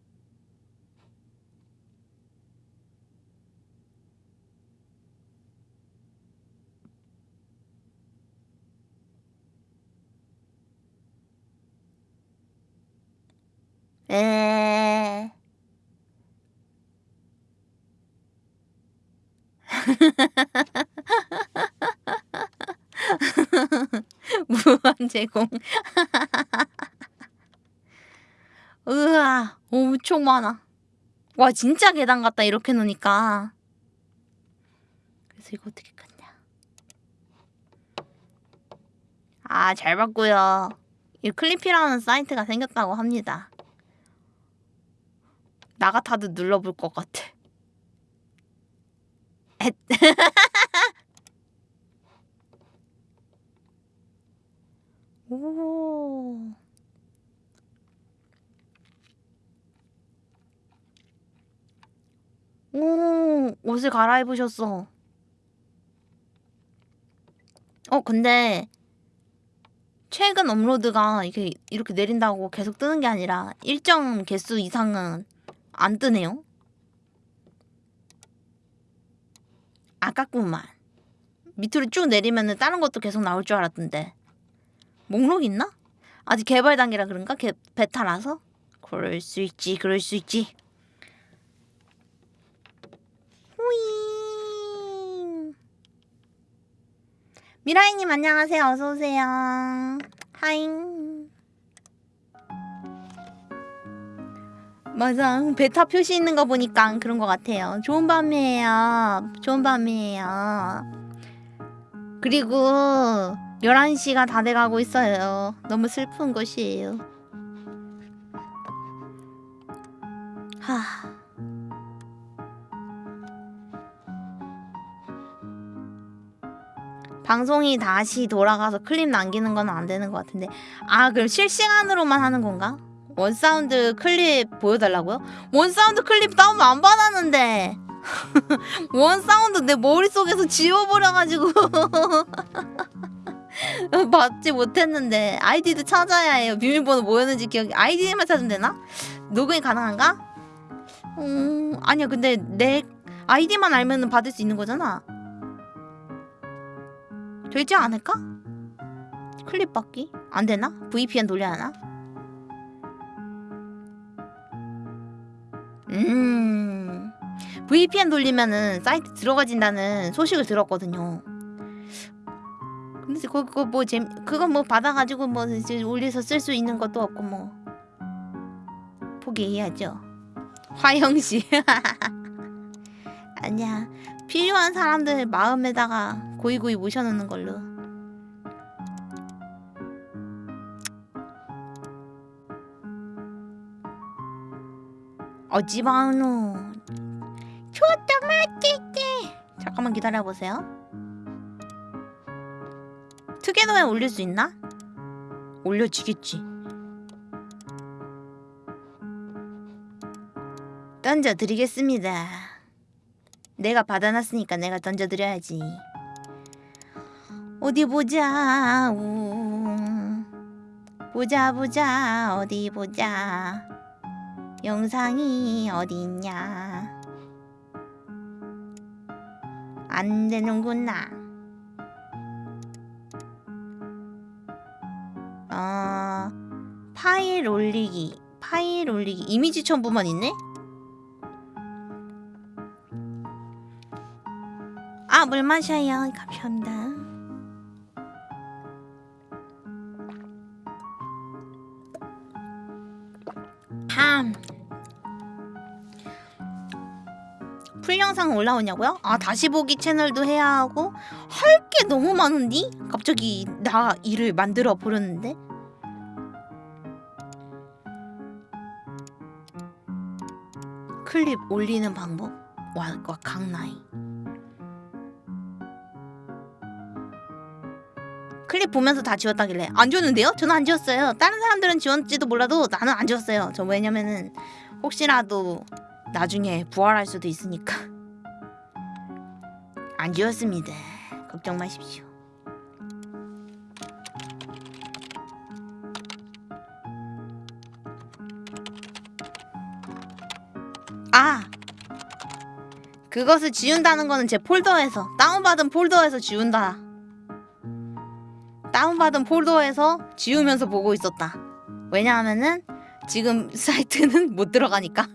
A: 에 무한 제공. 으아, 엄청 많아. 와, 진짜 계단 같다, 이렇게 놓으니까. 없어서 이거 어떻게 끊냐? 아, 잘 봤고요. 이 클리피라는 사이트가 생겼다고 합니다. 나 같아도 눌러볼 것 같아. 엣. 오. 오, 옷을 갈아입으셨어. 어, 근데 최근 업로드가 이렇게 이렇게 내린다고 계속 뜨는 게 아니라 일정 개수 이상은 안 뜨네요. 아깝구만. 밑으로 쭉 내리면 은 다른 것도 계속 나올 줄 알았던데. 목록 있나? 아직 개발 단계라 그런가? 개, 베타라서? 그럴 수 있지, 그럴 수 있지. 호잉. 미라이님 안녕하세요. 어서 오세요. 하잉. 맞아. 베타 표시 있는 거 보니까 그런 것 같아요. 좋은 밤이에요. 좋은 밤이에요. 그리고 11시가 다 돼가고 있어요. 너무 슬픈 것이에요. 하. 방송이 다시 돌아가서 클립 남기는 건 안 되는 것 같은데 아 그럼 실시간으로만 하는 건가? 원사운드 클립 보여달라고요? 원사운드 클립 다운 안 받았는데 원사운드 내 머릿속에서 지워버려가지고 받지 못했는데 아이디도 찾아야 해요 비밀번호 뭐였는지 기억이 아이디만 찾으면 되나? 녹음이 가능한가? 음 아니야 근데 내 아이디만 알면 받을 수 있는 거잖아 되지 않을까? 클립 받기? 안 되나? VPN 돌려야 하나? 음. VPN 돌리면은 사이트 들어가진다는 소식을 들었거든요. 근데 그거, 그거 뭐 재, 그거 뭐 받아가지고 뭐 이제 올려서 쓸 수 있는 것도 없고 뭐 포기해야죠. 화영 씨. 아니야. 필요한 사람들 마음에다가 고이고이 모셔놓는 걸로. 어지바노. 초토 맛있게. 잠깐만 기다려보세요. 특이도에 올릴 수 있나? 올려지겠지. 던져드리겠습니다. 내가 받아놨으니까 내가 던져드려야지. 어디 보자. 우. 보자 보자 어디 보자. 영상이 어디 있냐. 안 되는구나. 어, 파일 올리기. 파일 올리기. 이미지 첨부만 있네? 아, 물 마셔요. 감사합니다. 참. 풀 영상 올라오냐고요? 아, 다시 보기 채널도 해야 하고 할 게 너무 많은디? 갑자기 나 일을 만들어 버렸는데? 클립 올리는 방법? 와, 와 강나이. 클립 보면서 다 지웠다길래 안 지웠는데요? 저는 안 지웠어요. 다른 사람들은 지웠지도 몰라도 나는 안 지웠어요. 저 왜냐면은 혹시라도 나중에 부활할 수도 있으니까 안 지웠습니다. 걱정 마십시오. 아! 그것을 지운다는 거는 제 폴더에서 다운받은 폴더에서 지운다. 다운받은 폴더에서 지우면서 보고 있었다. 왜냐하면은 지금 사이트는 못 들어가니까.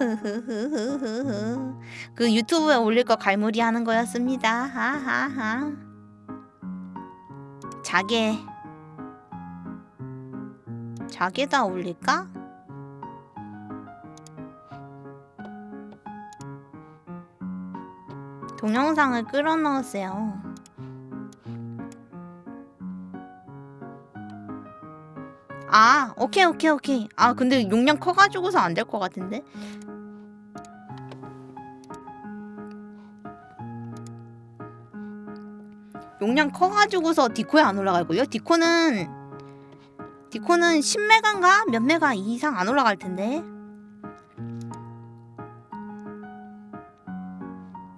A: 그 유튜브에 올릴 거 갈무리 하는 거였습니다. 하하하. 자개. 자개다 올릴까? 동영상을 끌어 넣었어요. 아, 오케이, 오케이, 오케이. 아, 근데 용량 커가지고서 안 될 것 같은데? 용량 커가지고서 디코에 안 올라갈걸요? 디코는 디코는 10메가인가? 몇 메가 이상 안 올라갈 텐데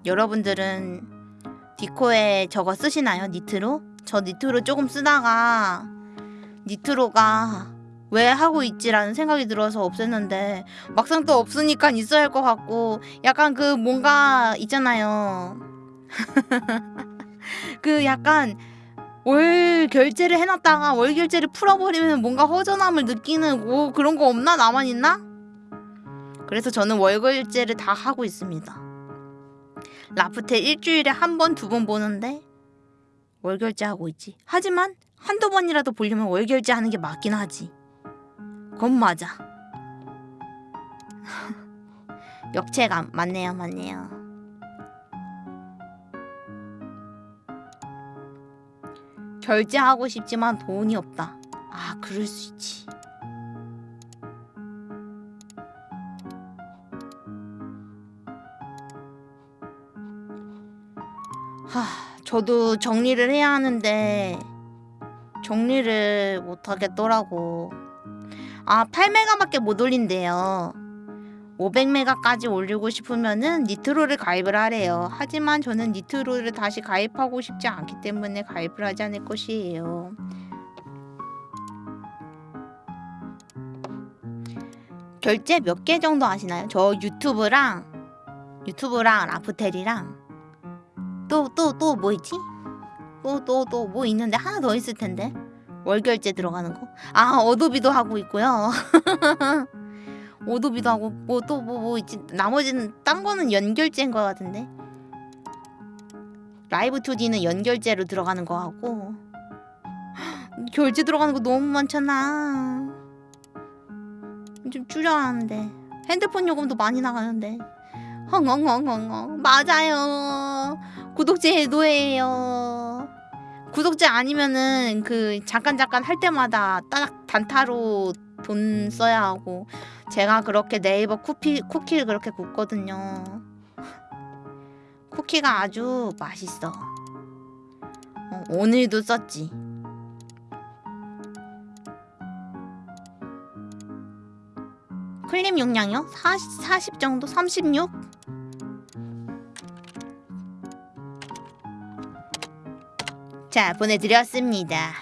A: 여러분들은 디코에 저거 쓰시나요? 니트로? 저 니트로 조금 쓰다가 니트로가 왜 하고 있지라는 생각이 들어서 없앴는데 막상 또 없으니까 있어야 할 것 같고 약간 그 뭔가 있잖아요 그 약간 월 결제를 해놨다가 월 결제를 풀어버리면 뭔가 허전함을 느끼는 뭐 그런 거 없나 나만 있나? 그래서 저는 월 결제를 다 하고 있습니다. 라프텔 일주일에 한 번 두번 보는데 월 결제하고 있지. 하지만 한두 번이라도 보려면 월 결제 하는 게 맞긴 하지. 그건 맞아. 역체감 맞네요, 맞네요. 결제하고 싶지만 돈이 없다. 아, 그럴 수 있지. 하, 저도 정리를 해야 하는데 정리를 못 하겠더라고. 아, 8메가밖에 못 올린대요. 500메가까지 올리고 싶으면은 니트로를 가입을 하래요. 하지만 저는 니트로를 다시 가입하고 싶지 않기 때문에 가입을 하지 않을 것이에요. 결제 몇 개 정도 하시나요? 저 유튜브랑 유튜브랑 라프텔이랑 또 또 또 뭐 있지? 또 또 또 뭐 있는데? 하나 더 있을 텐데. 월 결제 들어가는 거. 아 어도비도 하고 있고요. 오도비도 하고 뭐 또 뭐 뭐 있지? 나머지는 딴 거는 연 결제인 거 같은데. 라이브 2D는 연 결제로 들어가는 거 하고. 결제 들어가는 거 너무 많잖아. 좀 줄여야 하는데. 핸드폰 요금도 많이 나가는데. 헝헝헝헝헝. 맞아요. 구독제 해도해요 구독자 아니면은 그 잠깐 잠깐 할 때마다 딱 단타로 돈 써야 하고 제가 그렇게 네이버 쿠키, 쿠키를 그렇게 굽거든요 쿠키가 아주 맛있어 어, 오늘도 썼지 클립 용량이요? 40, 40 정도? 36? 자 보내드렸습니다.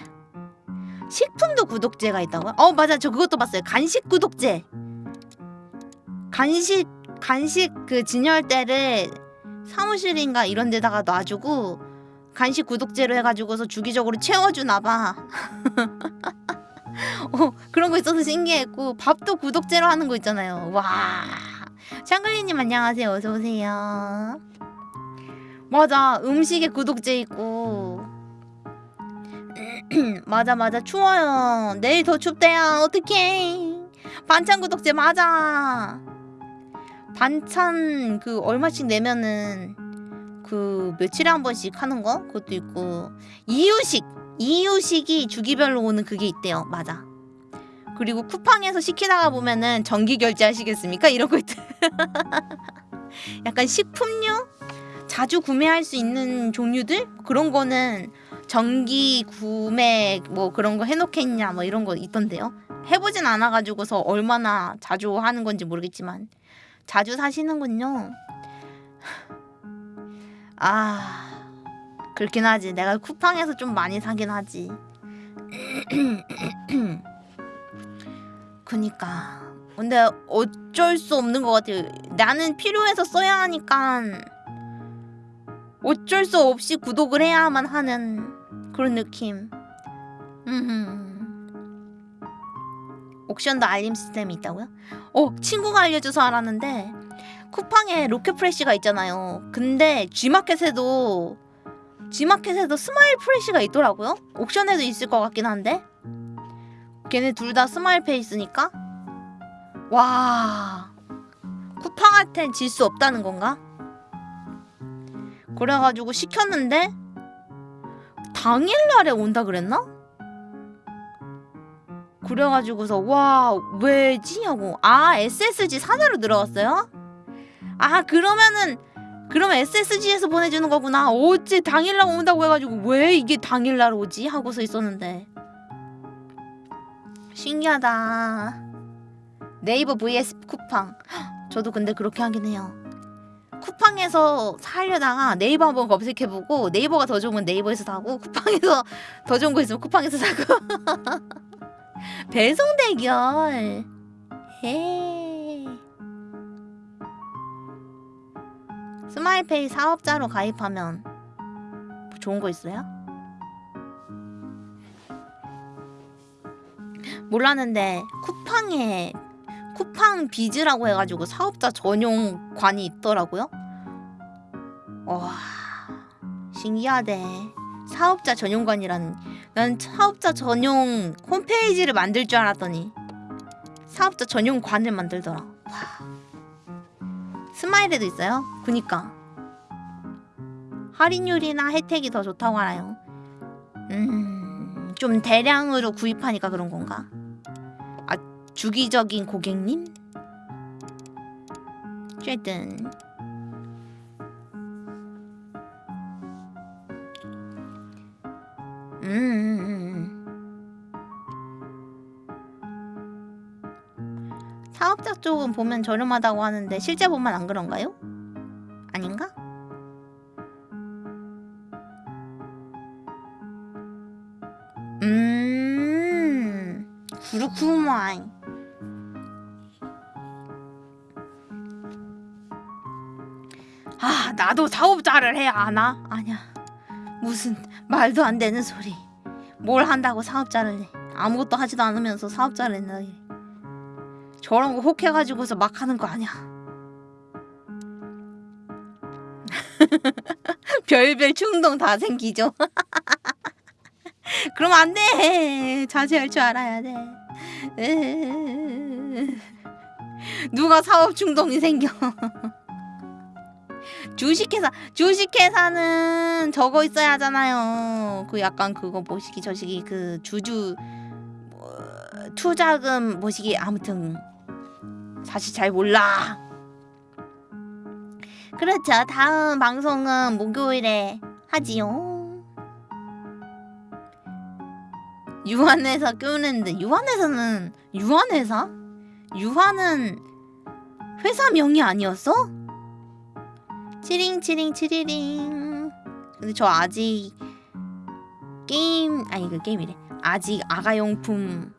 A: 식품도 구독제가 있다고요? 어 맞아. 저 그것도 봤어요. 간식 구독제. 간식 간식 그 진열대를 사무실인가 이런 데다가 놔주고 간식 구독제로 해가지고서 주기적으로 채워주나봐. 어 그런 거 있어서 신기했고 밥도 구독제로 하는 거 있잖아요. 와. 샹글리님 안녕하세요. 어서오세요. 맞아. 음식에 구독제 있고 맞아 맞아. 추워요. 내일 더 춥대요. 어떡해. 반찬 구독제 맞아. 반찬 그 얼마씩 내면은 그 며칠에 한 번씩 하는 거? 그것도 있고. 이유식. 이유식이 주기별로 오는 그게 있대요. 맞아. 그리고 쿠팡에서 시키다가 보면은 정기 결제하시겠습니까? 이런 거 있대. 약간 식품류? 자주 구매할 수 있는 종류들? 그런 거는 정기 구매 뭐 그런 거 해놓겠냐 뭐 이런 거 있던데요? 해보진 않아가지고서 얼마나 자주 하는 건지 모르겠지만 자주 사시는군요. 아 그렇긴 하지. 내가 쿠팡에서 좀 많이 사긴 하지. 그니까. 근데 어쩔 수 없는 것 같아요. 나는 필요해서 써야 하니까 어쩔 수 없이 구독을 해야만 하는 그런 느낌. 옥션도 알림 시스템이 있다고요? 어 친구가 알려줘서 알았는데 쿠팡에 로켓프레쉬가 있잖아요 근데 G마켓에도 G마켓에도 스마일 프레쉬가 있더라고요 옥션에도 있을 것 같긴 한데 걔네 둘 다 스마일 페이 있으니까 와 쿠팡한텐 질 수 없다는 건가? 그래가지고 시켰는데 당일날에 온다 그랬나? 그래가지고서 와 왜지? 하고 아 SSG 산하로 들어갔어요? 아 그러면은 그러면 SSG에서 보내주는 거구나. 어째 당일날 온다고 해가지고 왜 이게 당일날 오지? 하고서 있었는데. 신기하다. 네이버 vs 쿠팡. 헉, 저도 근데 그렇게 하긴 해요 쿠팡에서 사려다가 네이버 한번 검색해보고 네이버가 더 좋으면 네이버에서 사고 쿠팡에서 더 좋은 거 있으면 쿠팡에서 사고. 배송 대결 해 스마일페이 사업자로 가입하면 좋은 거 있어요? 몰랐는데 쿠팡에 쿠팡 비즈라고 해가지고 사업자 전용 관이 있더라고요. 와 신기하대. 사업자 전용관이라는 난 사업자 전용 홈페이지를 만들 줄 알았더니 사업자 전용 관을 만들더라. 와. 스마일에도 있어요? 그니까 할인율이나 혜택이 더 좋다고 알아요. 음, 좀 대량으로 구입하니까 그런 건가? 아, 주기적인 고객님? 어쨌든 음, 음, 음. 사업자 쪽은 보면 저렴하다고 하는데 실제 보면 안 그런가요? 나도 사업자를 해야 하나? 아냐 무슨 말도 안 되는 소리 뭘 한다고 사업자를 해 아무것도 하지도 않으면서 사업자를 했나 저런 거 혹해가지고서 막 하는 거 아니야 별별 충동 다 생기죠 그럼 안 돼. 자제할 줄 알아야 돼. 누가 사업 충동이 생겨. 주식회사, 주식회사는 저거 있어야 하잖아요. 그 약간 그거 뭐시기 저시기 그 주주 뭐, 투자금 뭐시기 아무튼 사실 잘 몰라. 그렇죠. 다음 방송은 목요일에 하지요. 유한회사 껴냈는데 유한회사는 유한회사? 유한은 회사 명이 아니었어? 치링 치링 치리링. 근데 저 아직 게임 아니 그 게임이래. 아직 아가용품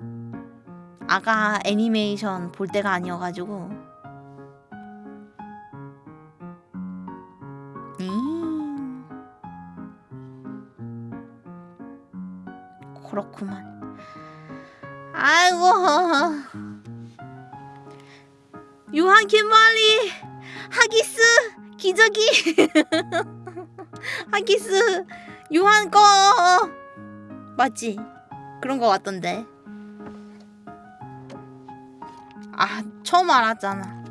A: 아가 애니메이션 볼 때가 아니어가지고. 음. 그렇구만. 아이고. 유한 김말리 하기스 기저귀 하기스 유한 거 맞지? 그런 거 같던데. 아 처음 알았잖아.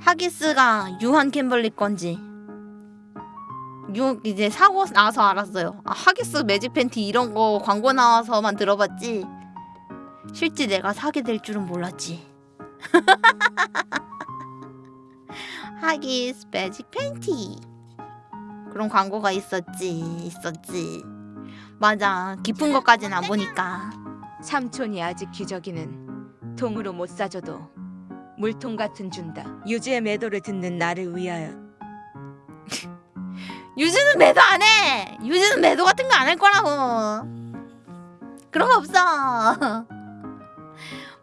A: 하기스가 유한 캠벌리 건지. 유 이제 사고 나서 알았어요. 아, 하기스 매직 팬티 이런 거 광고 나와서만 들어봤지. 실제 내가 사게 될 줄은 몰랐지. 하기스 매직 팬티 그런 광고가 있었지, 있었지. 맞아, 깊은 것까지는 안 보니까.
J: 삼촌이 아직 기저귀는 통으로 못 사줘도 물통 같은 준다. 유주의 매도를 듣는 나를 위하여.
A: 유주는 매도 안 해. 유주는 매도 같은 거 안 할 거라고. 그런 거 없어.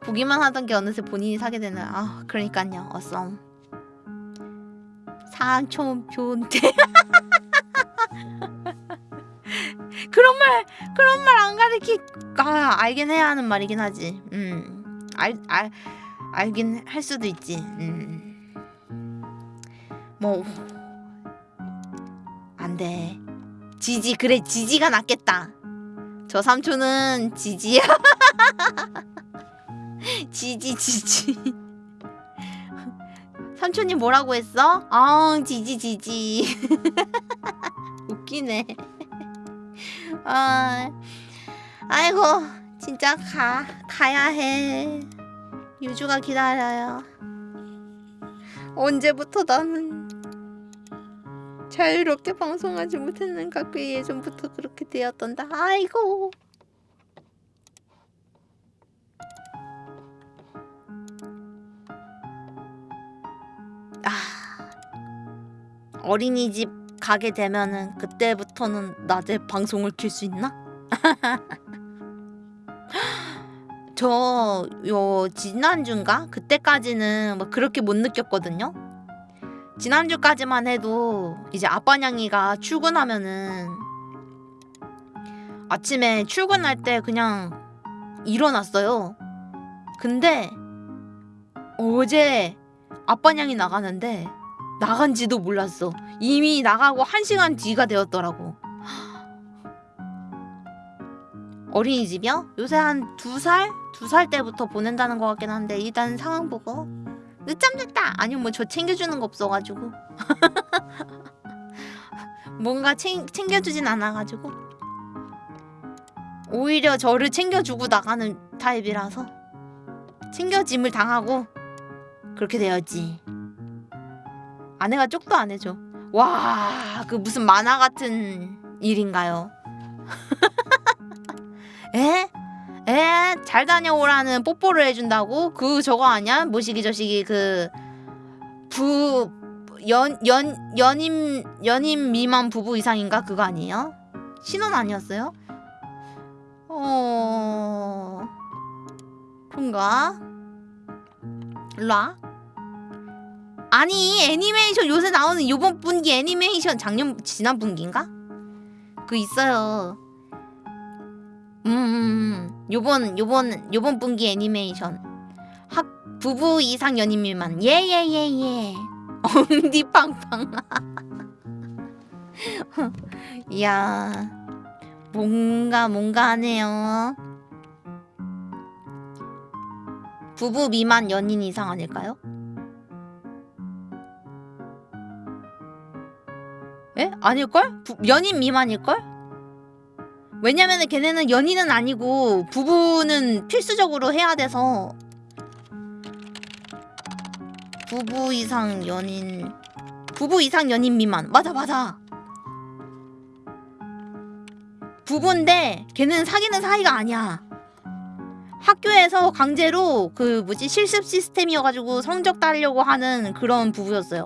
A: 보기만 하던 게 어느새 본인이 사게 되는. 아, 그러니까요. 어썸. 상촌 변태. 그런 말 그런 말 안 가르치. 아, 알긴 해야 하는 말이긴 하지. 음. 알 알 알긴 할 수도 있지. 음. 뭐 안돼 지지 그래 지지가 낫겠다 저 삼촌은 지지야 지지 지지. 삼촌이 뭐라고 했어? 아 지지 지지. 웃기네. 아 아이고 진짜 가 가야 해. 유주가 기다려요. 언제부터 나는 자유롭게 방송하지 못했는가 그 예전부터 그렇게 되었던다 아이고 아 어린이집 가게 되면은 그때부터는 낮에 방송을 킬 수 있나? 저 요 지난주인가 그때까지는 뭐 그렇게 못 느꼈거든요. 지난주까지만 해도 이제 아빠냥이가 출근하면은 아침에 출근할 때 그냥 일어났어요. 근데 어제 아빠냥이 나가는데 나간지도 몰랐어. 이미 나가고 한 시간 뒤가 되었더라고. 어린이집이요? 요새 한 두 살? 두 살 때부터 보낸다는 것 같긴 한데 일단 상황 보고 늦잠 잤다! 아니면 뭐 저 챙겨주는 거 없어가지고 뭔가 챙, 챙겨주진 않아가지고 오히려 저를 챙겨주고 나가는 타입이라서 챙겨짐을 당하고 그렇게 되었지 아내가 쪽도 안 해줘 와 그 무슨 만화 같은 일인가요 에? 에? 잘 다녀오라는 뽀뽀를 해준다고? 그 저거 아니야? 뭐시기 저시기 그 부... 연... 연... 연임... 연임 미만 부부 이상인가? 그거 아니에요? 신혼 아니었어요? 어... 그런가? 일로 와 아니 애니메이션 요새 나오는 요번 분기 애니메이션 작년 지난 분기인가? 그 있어요 음, 음, 음. 요번 요번 요번 분기 애니메이션 학 부부 이상 연인 미만 예예예예 엉디팡팡 이야 뭔가 뭔가 하네요 부부 미만 연인 이상 아닐까요? 에? 아닐걸? 부, 연인 미만일걸? 왜냐면은 걔네는 연인은 아니고 부부는 필수적으로 해야 돼서 부부 이상 연인 부부 이상 연인 미만 맞아 맞아 부부인데 걔는 사귀는 사이가 아니야 학교에서 강제로 그 뭐지 실습 시스템이어가지고 성적 따려고 하는 그런 부부였어요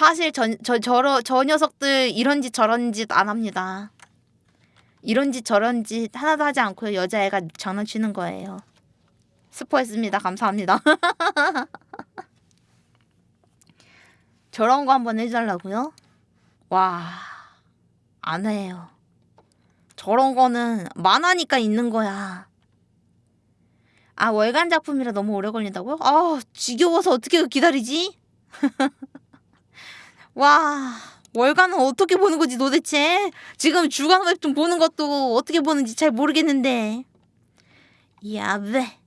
A: 사실 저, 저, 저러, 저 녀석들 이런 짓 저런 짓 안 합니다. 이런 짓 저런 짓 하나도 하지 않고요. 여자애가 장난치는 거예요. 스포했습니다. 감사합니다. 저런 거 한번 해달라고요? 와, 안 해요. 저런 거는 만화니까 있는 거야. 아, 월간 작품이라 너무 오래 걸린다고요? 아, 지겨워서 어떻게 기다리지? 와 월간은 어떻게 보는 거지 도대체? 지금 주간 웹툰 보는 것도 어떻게 보는지 잘 모르겠는데. 야베.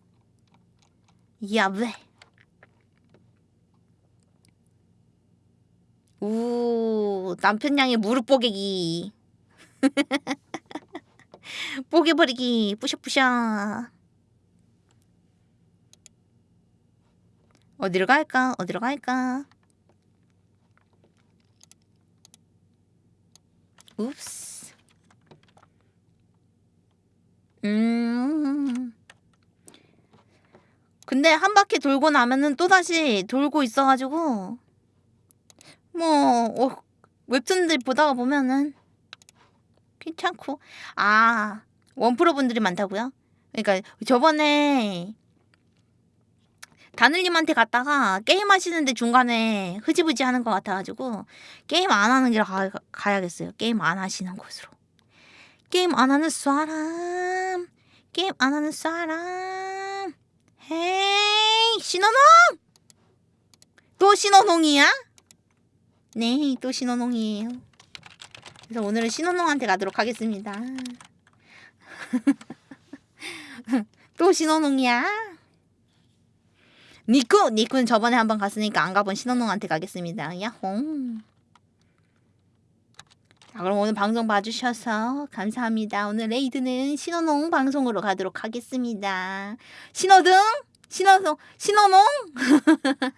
A: 야베. 우 남편 양의 무릎 뽀개기. 뽀개버리기. 뿌셔뿌셔 어디로 갈까? 어디로 갈까 읍스. 음. 근데 한 바퀴 돌고 나면은 또다시 돌고 있어가지고 뭐 어, 웹툰들 보다가 보면은 괜찮고 아 원프로 분들이 많다고요? 그러니까 저번에 다늘님한테 갔다가 게임 하시는데 중간에 흐지부지 하는 것 같아가지고 게임 안 하는 길로 가, 가야겠어요. 게임 안 하시는 곳으로. 게임 안 하는 사람. 게임 안 하는 사람. Hey 신호농! 또 신호농이야? 네, 또 신호농이에요. 그래서 오늘은 신호농한테 가도록 하겠습니다. 또 신호농이야? 니쿠! 니쿠는 저번에 한번 갔으니까 안 가본 신호농한테 가겠습니다. 야홍. 자, 그럼 오늘 방송 봐주셔서 감사합니다. 오늘 raid는 신호농 방송으로 가도록 하겠습니다. 신호등? 신호등? 신호농?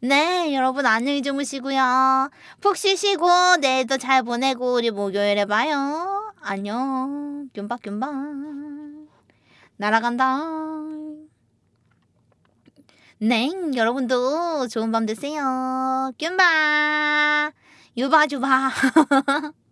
A: 네, 여러분 안녕히 주무시고요. 푹 쉬시고 내일도 잘 보내고 우리 목요일에 봐요. 안녕. 뀨박. 날아간다. 네, 여러분도 좋은 밤 되세요. 뀨박. 유바주바.